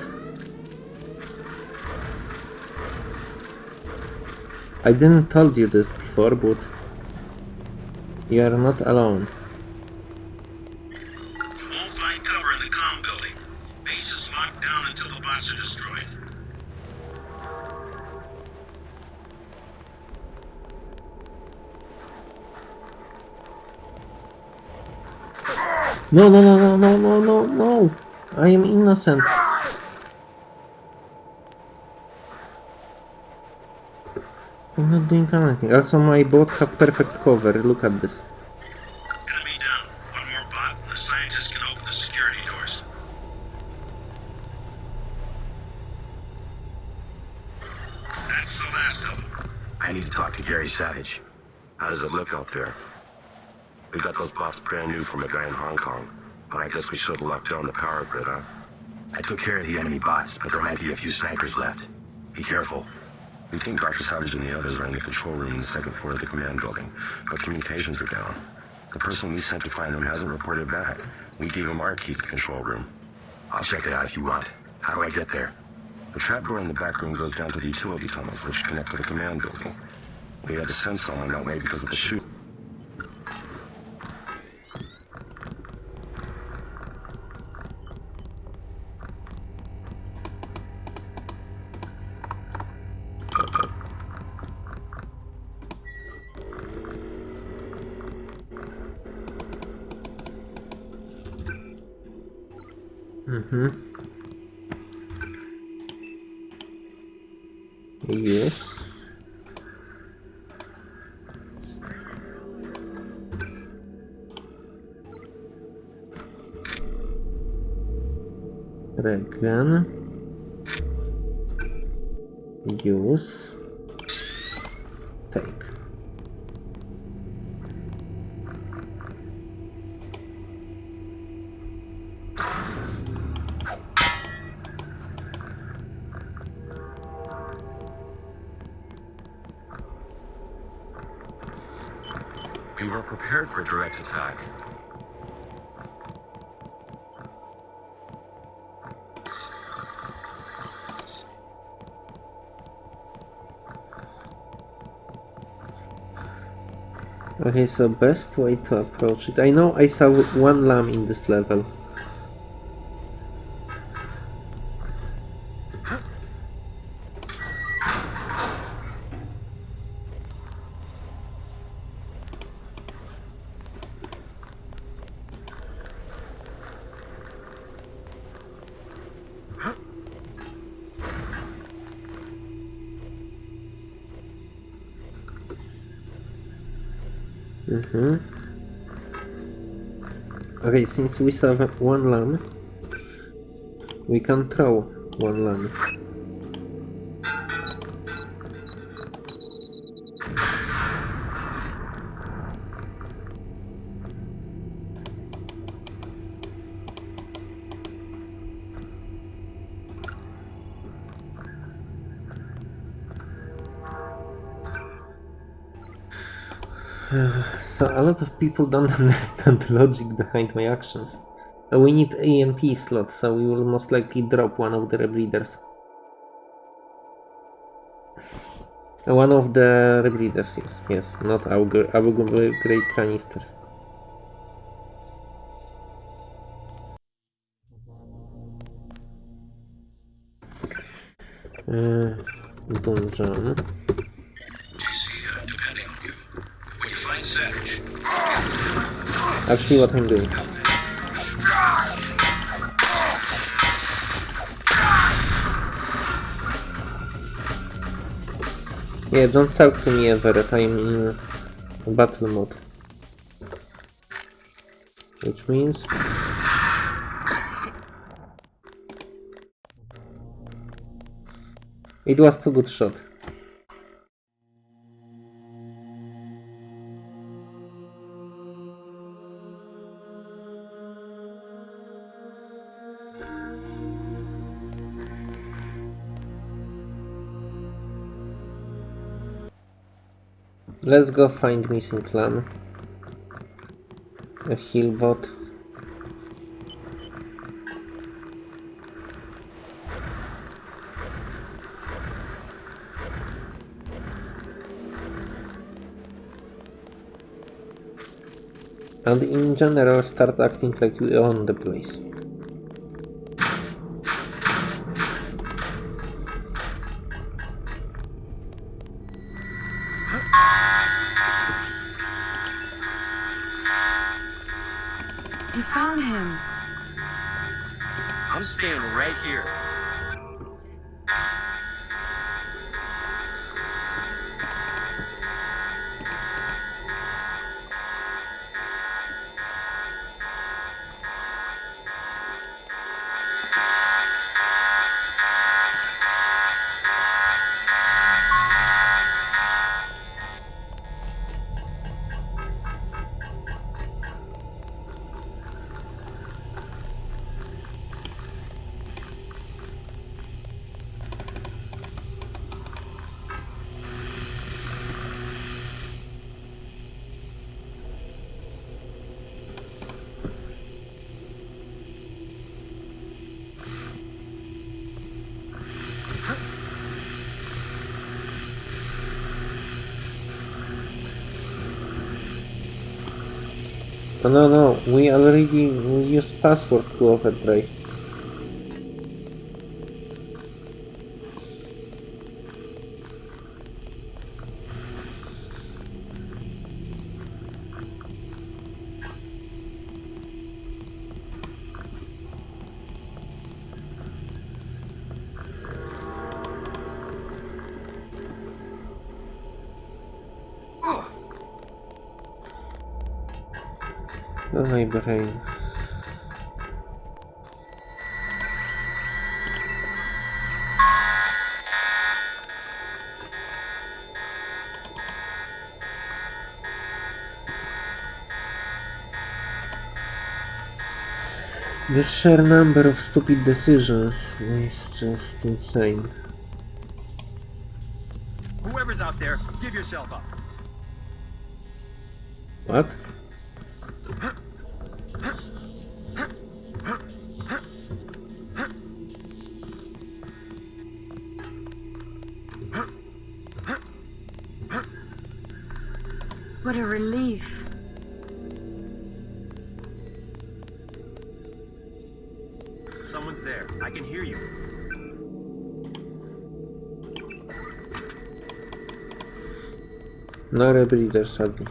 I didn't told you this before, but you are not alone. Find cover in the comm building. Base is locked down until the bots are destroyed. No, no, no, no, no, no, no, no! I am innocent. I'm not doing anything. Also, my bot have perfect cover. Look at this. Enemy down. One more bot, and the scientists can open the security doors. That's the last of them. I need to talk to Gary Savage. How does it look out there? We got those bots brand new from a guy in Hong Kong, but I guess we should have locked down the power grid, huh? I took care of the enemy bots, but there might be a few snipers left. Be careful. We think Dr. Savage and the others are in the control room in the second floor of the command building, but communications are down. The person we sent to find them hasn't reported back. We gave him our key to the control room. I'll check it out if you want. How do I get there? The trapdoor in the back room goes down to the utility tunnels, which connect to the command building. We had to send someone that way because of the shoot. Regan. Use. Take. We were prepared for direct attack. Okay, so best way to approach it. I know I saw one LAM in this level. Since we saw one LAM, we can throw one LAM. Lot of people don't [laughs] understand the logic behind my actions. We need EMP slot, so we will most likely drop one of the rebreathers. One of the rebreathers, yes, yes, not our, our great canisters. Actually, what I'm doing. Yeah, don't talk to me ever I'm in battle mode. Which means... It was too good shot. Let's go find missing clan. A heal bot. And in general start acting like you own the place. Password overdrive. Oh my brain. The sheer number of stupid decisions is just insane. Whoever's out there, give yourself up. What? What Rebreather, sadly.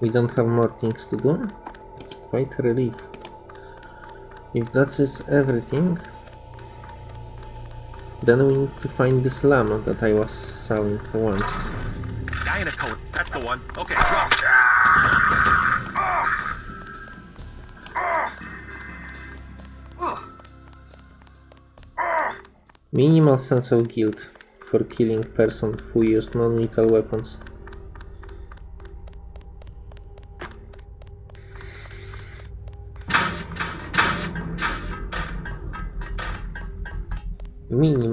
We don't have more things to do? It's quite a relief. If that is everything, then we need to find this llama that I was sawing once. In. That's the one. Okay, drop. Minimal sense of guilt for killing person who used non-lethal weapons.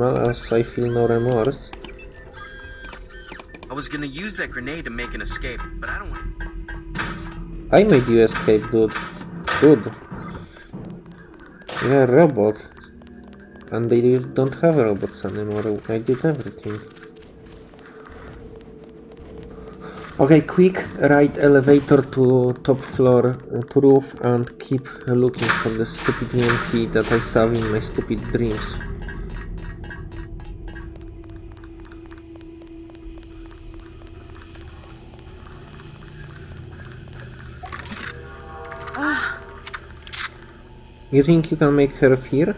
As I feel no remorse. I was gonna use that grenade to make an escape, but I don't want. I made you escape, dude. Dude. You're a robot. And they don't have robots anymore. I did everything. Okay, quick, ride elevator to top floor uh, roof and keep looking for the stupid EMP that I saw in my stupid dreams. You think you can make her fear?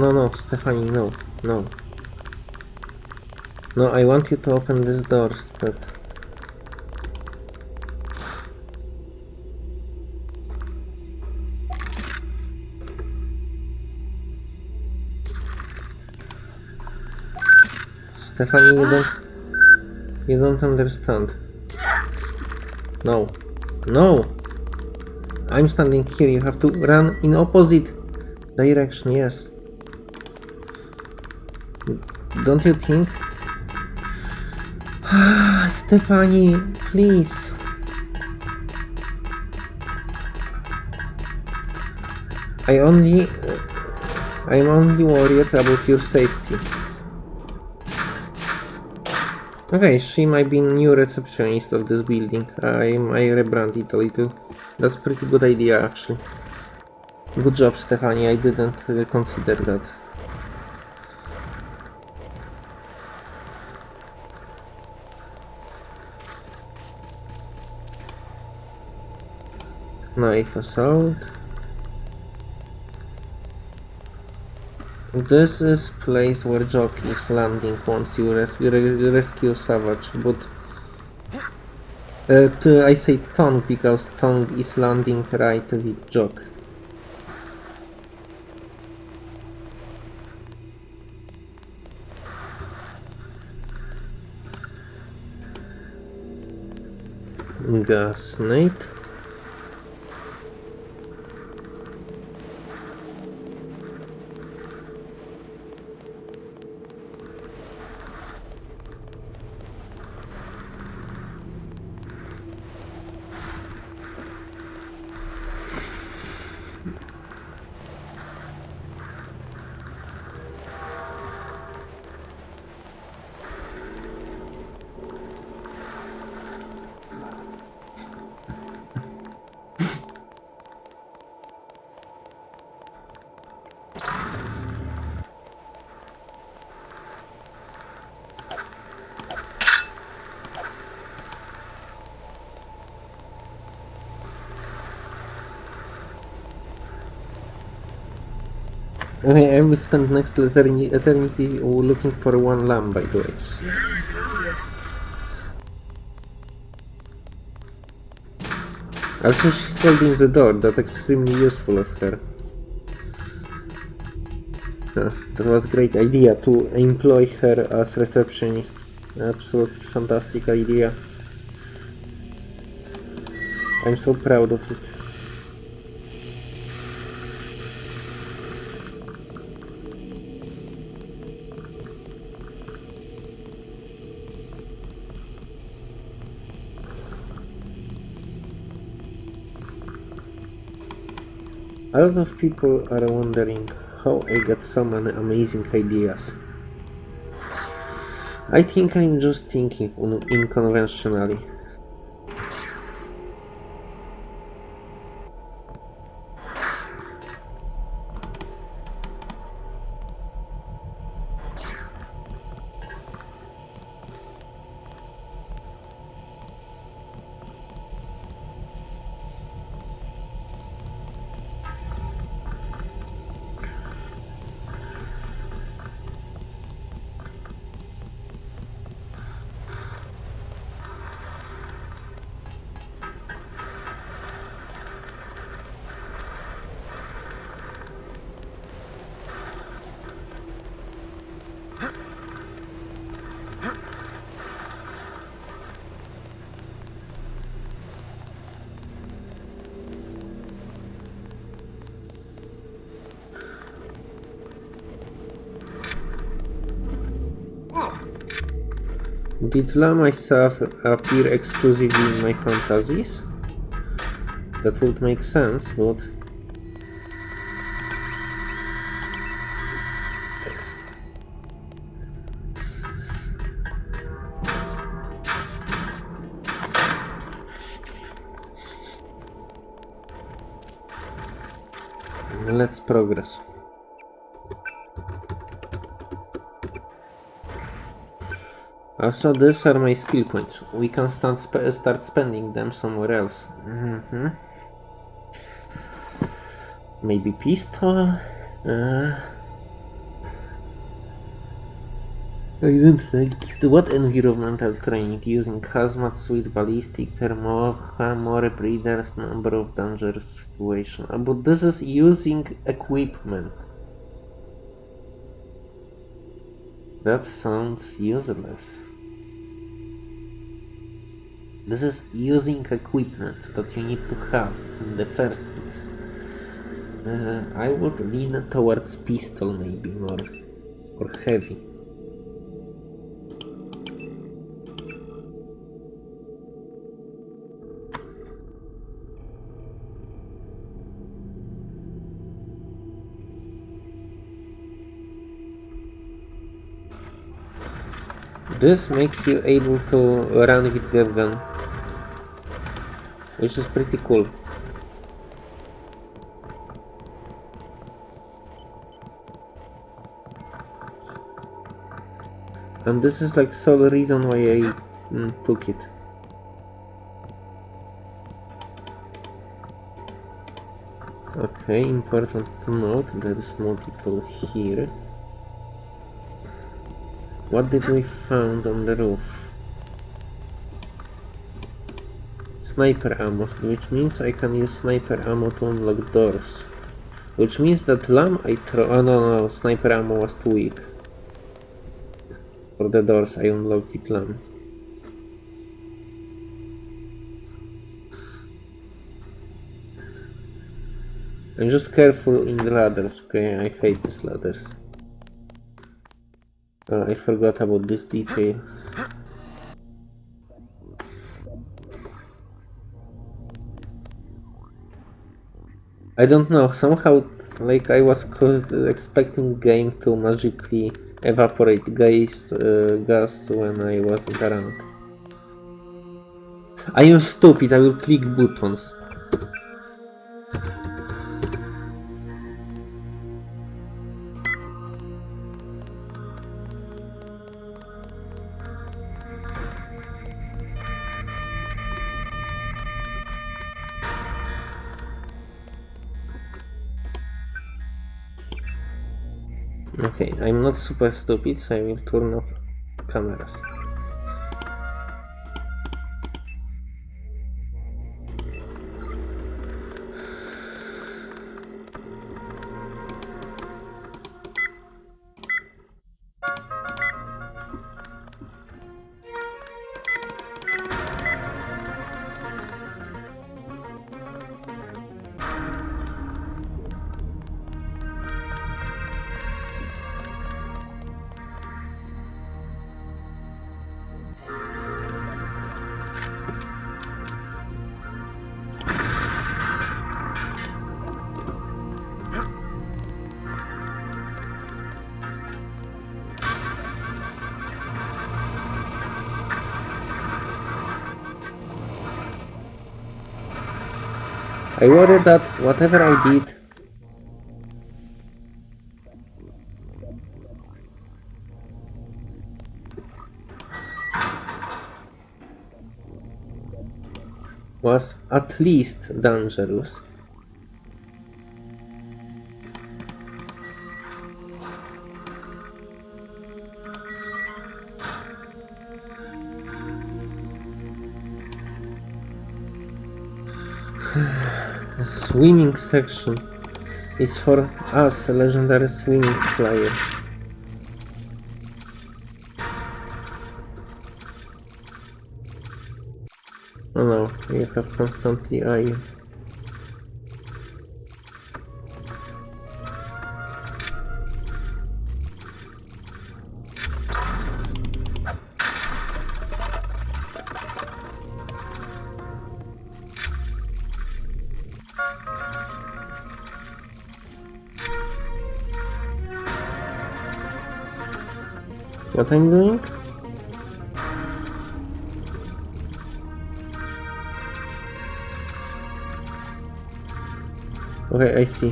No, no, Stephanie, no, no. No, I want you to open this door, Steph. Stephanie, you don't... You don't understand. No. No! I'm standing here, you have to run in opposite direction, yes. Don't you think? [sighs] Stephanie, please. I only... I'm only worried about your safety. Okay, she might be new receptionist of this building. I might rebrand it a little. That's pretty good idea, actually. Good job, Stephanie. I didn't uh, consider that. Knife assault. This is place where Jock is landing once you res re rescue Savage, but uh, I say Tong because Tong is landing right with Jock. Gasnate. Okay, Spend next eternity, eternity looking for one LAM, by the way. Also, she's holding the door. That's extremely useful of her. Huh, that was great idea to employ her as receptionist. Absolutely fantastic idea. I'm so proud of it. A lot of people are wondering how I got so many amazing ideas. I think I'm just thinking unconventionally. Did La myself appear exclusively in my fantasies? That would make sense, but... Let's progress. Also, these are my skill points. We can start, sp start spending them somewhere else. Mm -hmm. Maybe pistol? Uh, I don't like What environmental training using hazmat suit, ballistic, thermo, more breeders, number of dangerous situations. Uh, but this is using equipment. That sounds useless. This is using equipment that you need to have in the first place. Uh, I would lean towards pistol maybe more, or heavy. This makes you able to run with the gun which is pretty cool. And this is like sole reason why I mm, took it. Okay, important to note, there is multiple here. What did we find on the roof? Sniper ammo, which means I can use sniper ammo to unlock doors. Which means that LAM I throw... Oh no, no, sniper ammo was too weak. For the doors I unlocked it LAM. I'm just careful in the ladders, okay? I hate these ladders. Uh, I forgot about this detail. I don't know, somehow like I was expecting game to magically evaporate gas, uh, gas when I wasn't around. I am stupid, I will click buttons. Super stupid, I will turn off cameras. I worry that whatever I did was at least dangerous. Swimming section is for us, legendary swimming player. Oh no, you have constantly eye. What I'm doing? Okay, I see.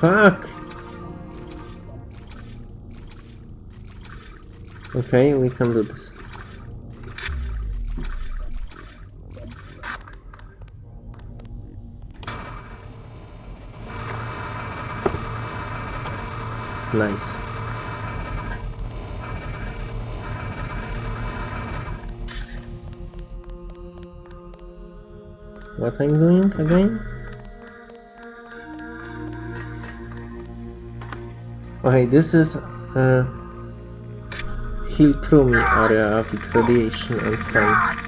Fuck! Okay, we can do this. Nice. What I'm doing again? Okay, this is uh, Hill Trumi area with radiation and fun.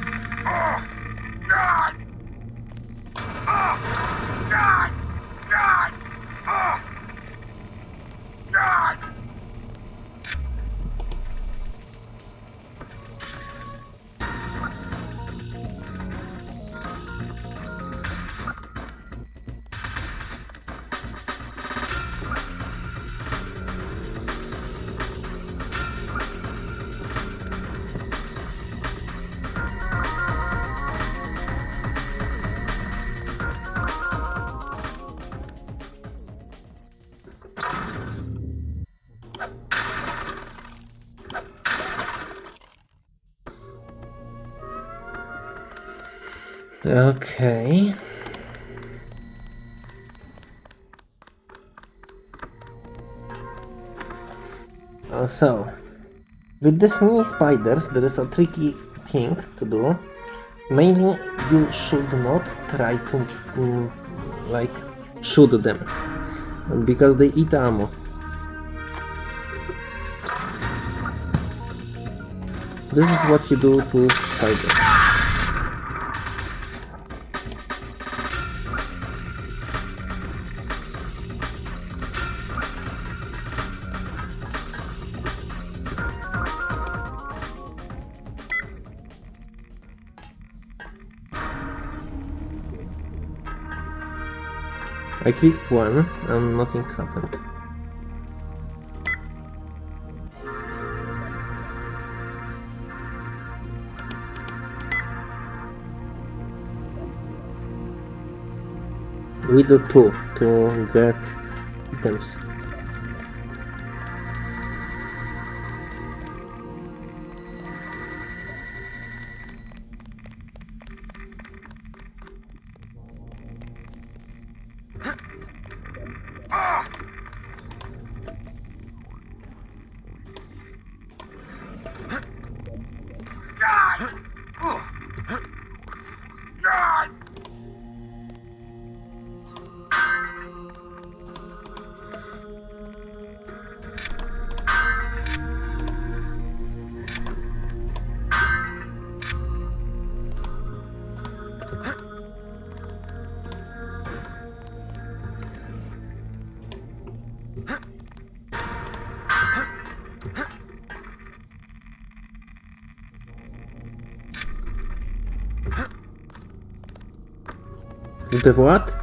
Okay. Uh, so, with these mini spiders, there is a tricky thing to do. Mainly, you should not try to, mm, like, shoot them, because they eat ammo. This is what you do to spiders. Clicked one and nothing happened. We do two to get items. The what?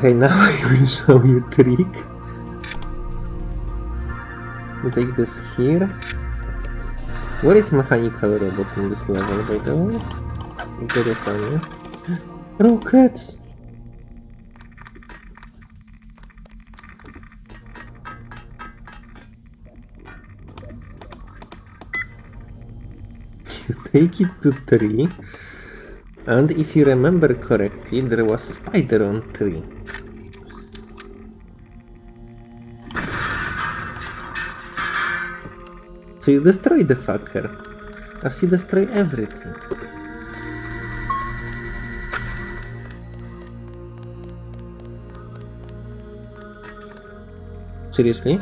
Okay, now [laughs] I will show you trick. We take this here. What is mechanical robot in this level, by the way? Interesting. Eh? Rockets! [laughs] You take it to tree. And if you remember correctly, there was spider on tree. So you destroy the fucker. As you destroy everything. Seriously?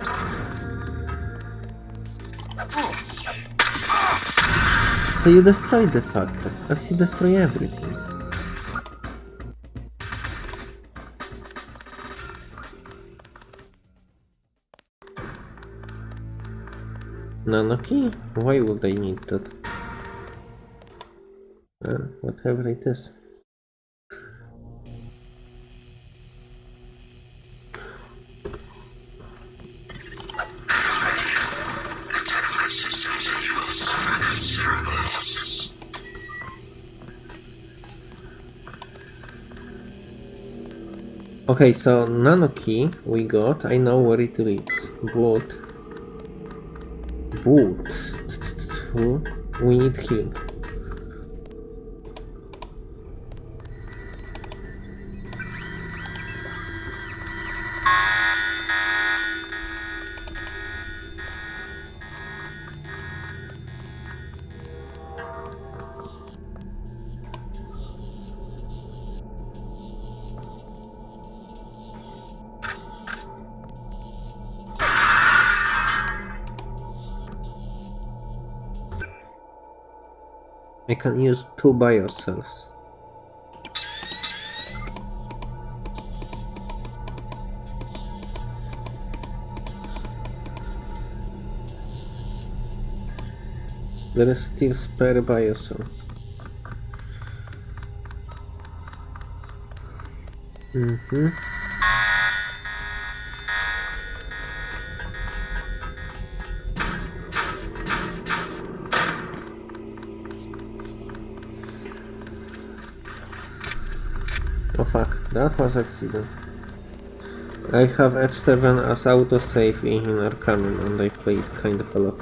So you destroy the fucker, as you destroy everything. NanoKey? Why would I need that? Whatever it is. Okay, so nano key we got. I know where it leads. But but we need healing. Can use two biocells. There is still spare biocell. Mm-hmm. Accident. I have F7 as autosave in Arcanum and I played kind of a lot.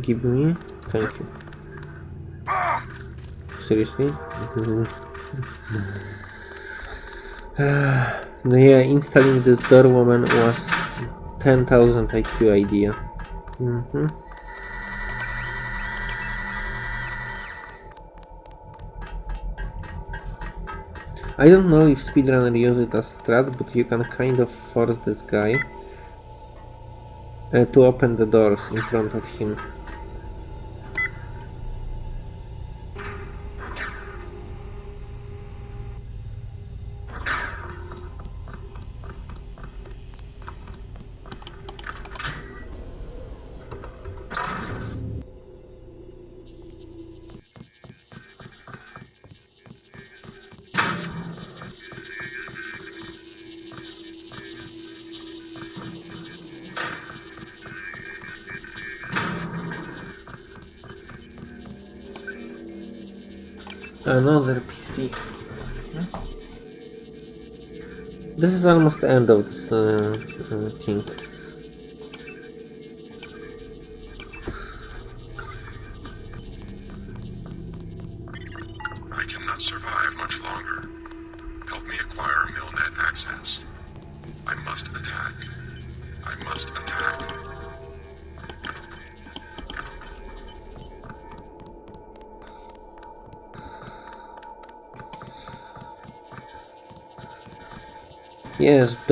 Give me? Thank you. Seriously? No [sighs] yeah, installing this door woman was 10,000 IQ idea. Mm -hmm. I don't know if speedrunner use it as strat, but you can kind of force this guy uh, to open the doors in front of him. Another PC. This is almost the end of this uh, uh, thing.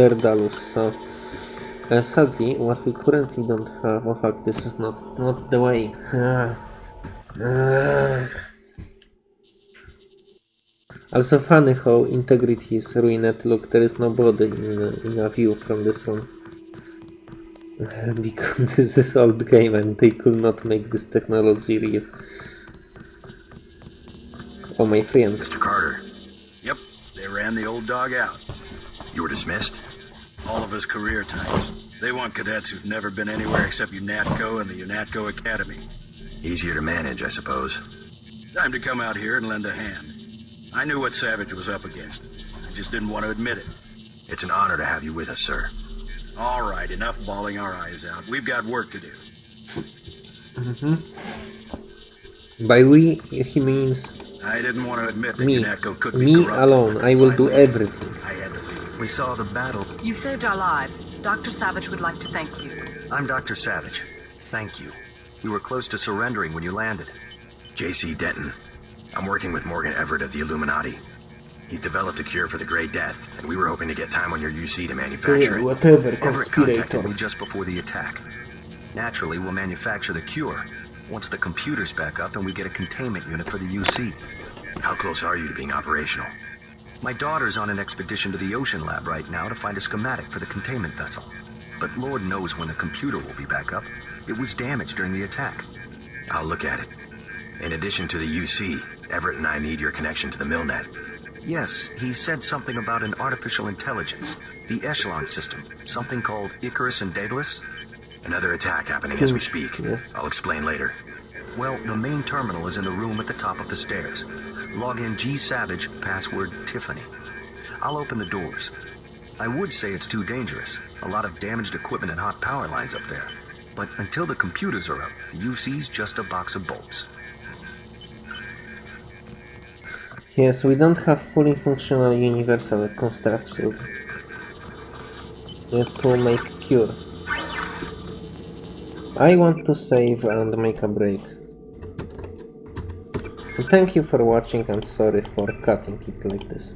Daedalus, so... Uh, sadly, what we currently don't have... Oh fuck, this is not, not the way. [sighs] Also funny how integrity is ruined. Look, there is nobody in, in a view from this one. [laughs] because this is old game and they could not make this technology real. Oh my friend. Mr. Carter, Yep, they ran the old dog out. you were dismissed? All of us career types. They want cadets who've never been anywhere except UNATCO and the UNATCO Academy. Easier to manage, I suppose. Time to come out here and lend a hand. I knew what Savage was up against. I just didn't want to admit it. It's an honor to have you with us, sir. All right, enough bawling our eyes out. We've got work to do. hmm By we, he means I didn't want to admit that me. UNATCO could be Me alone. I will do everything. We saw the battle. You saved our lives. Dr. Savage would like to thank you. I'm Dr. Savage. Thank you. We were close to surrendering when you landed. J.C. Denton. I'm working with Morgan Everett of the Illuminati. He's developed a cure for the Grey Death, and we were hoping to get time on your UC to manufacture it. Whatever, Everett contacted me just before the attack. Naturally, we'll manufacture the cure once the computer's back up and we get a containment unit for the UC. How close are you to being operational? My daughter's on an expedition to the Ocean Lab right now to find a schematic for the containment vessel. But Lord knows when the computer will be back up. It was damaged during the attack. I'll look at it. In addition to the UC, Everett and I need your connection to the Milnet. Yes, he said something about an artificial intelligence, the Echelon system, something called Icarus and Daedalus. Another attack happening as we speak. I'll explain later. Well, the main terminal is in the room at the top of the stairs. Log in G Savage, password Tiffany. I'll open the doors. I would say it's too dangerous. A lot of damaged equipment and hot power lines up there. But until the computers are up, the UC's just a box of bolts. Yes, we don't have fully functional universal constructions. Have to make cure. I want to save and make a break. Thank you for watching and sorry for cutting it like this.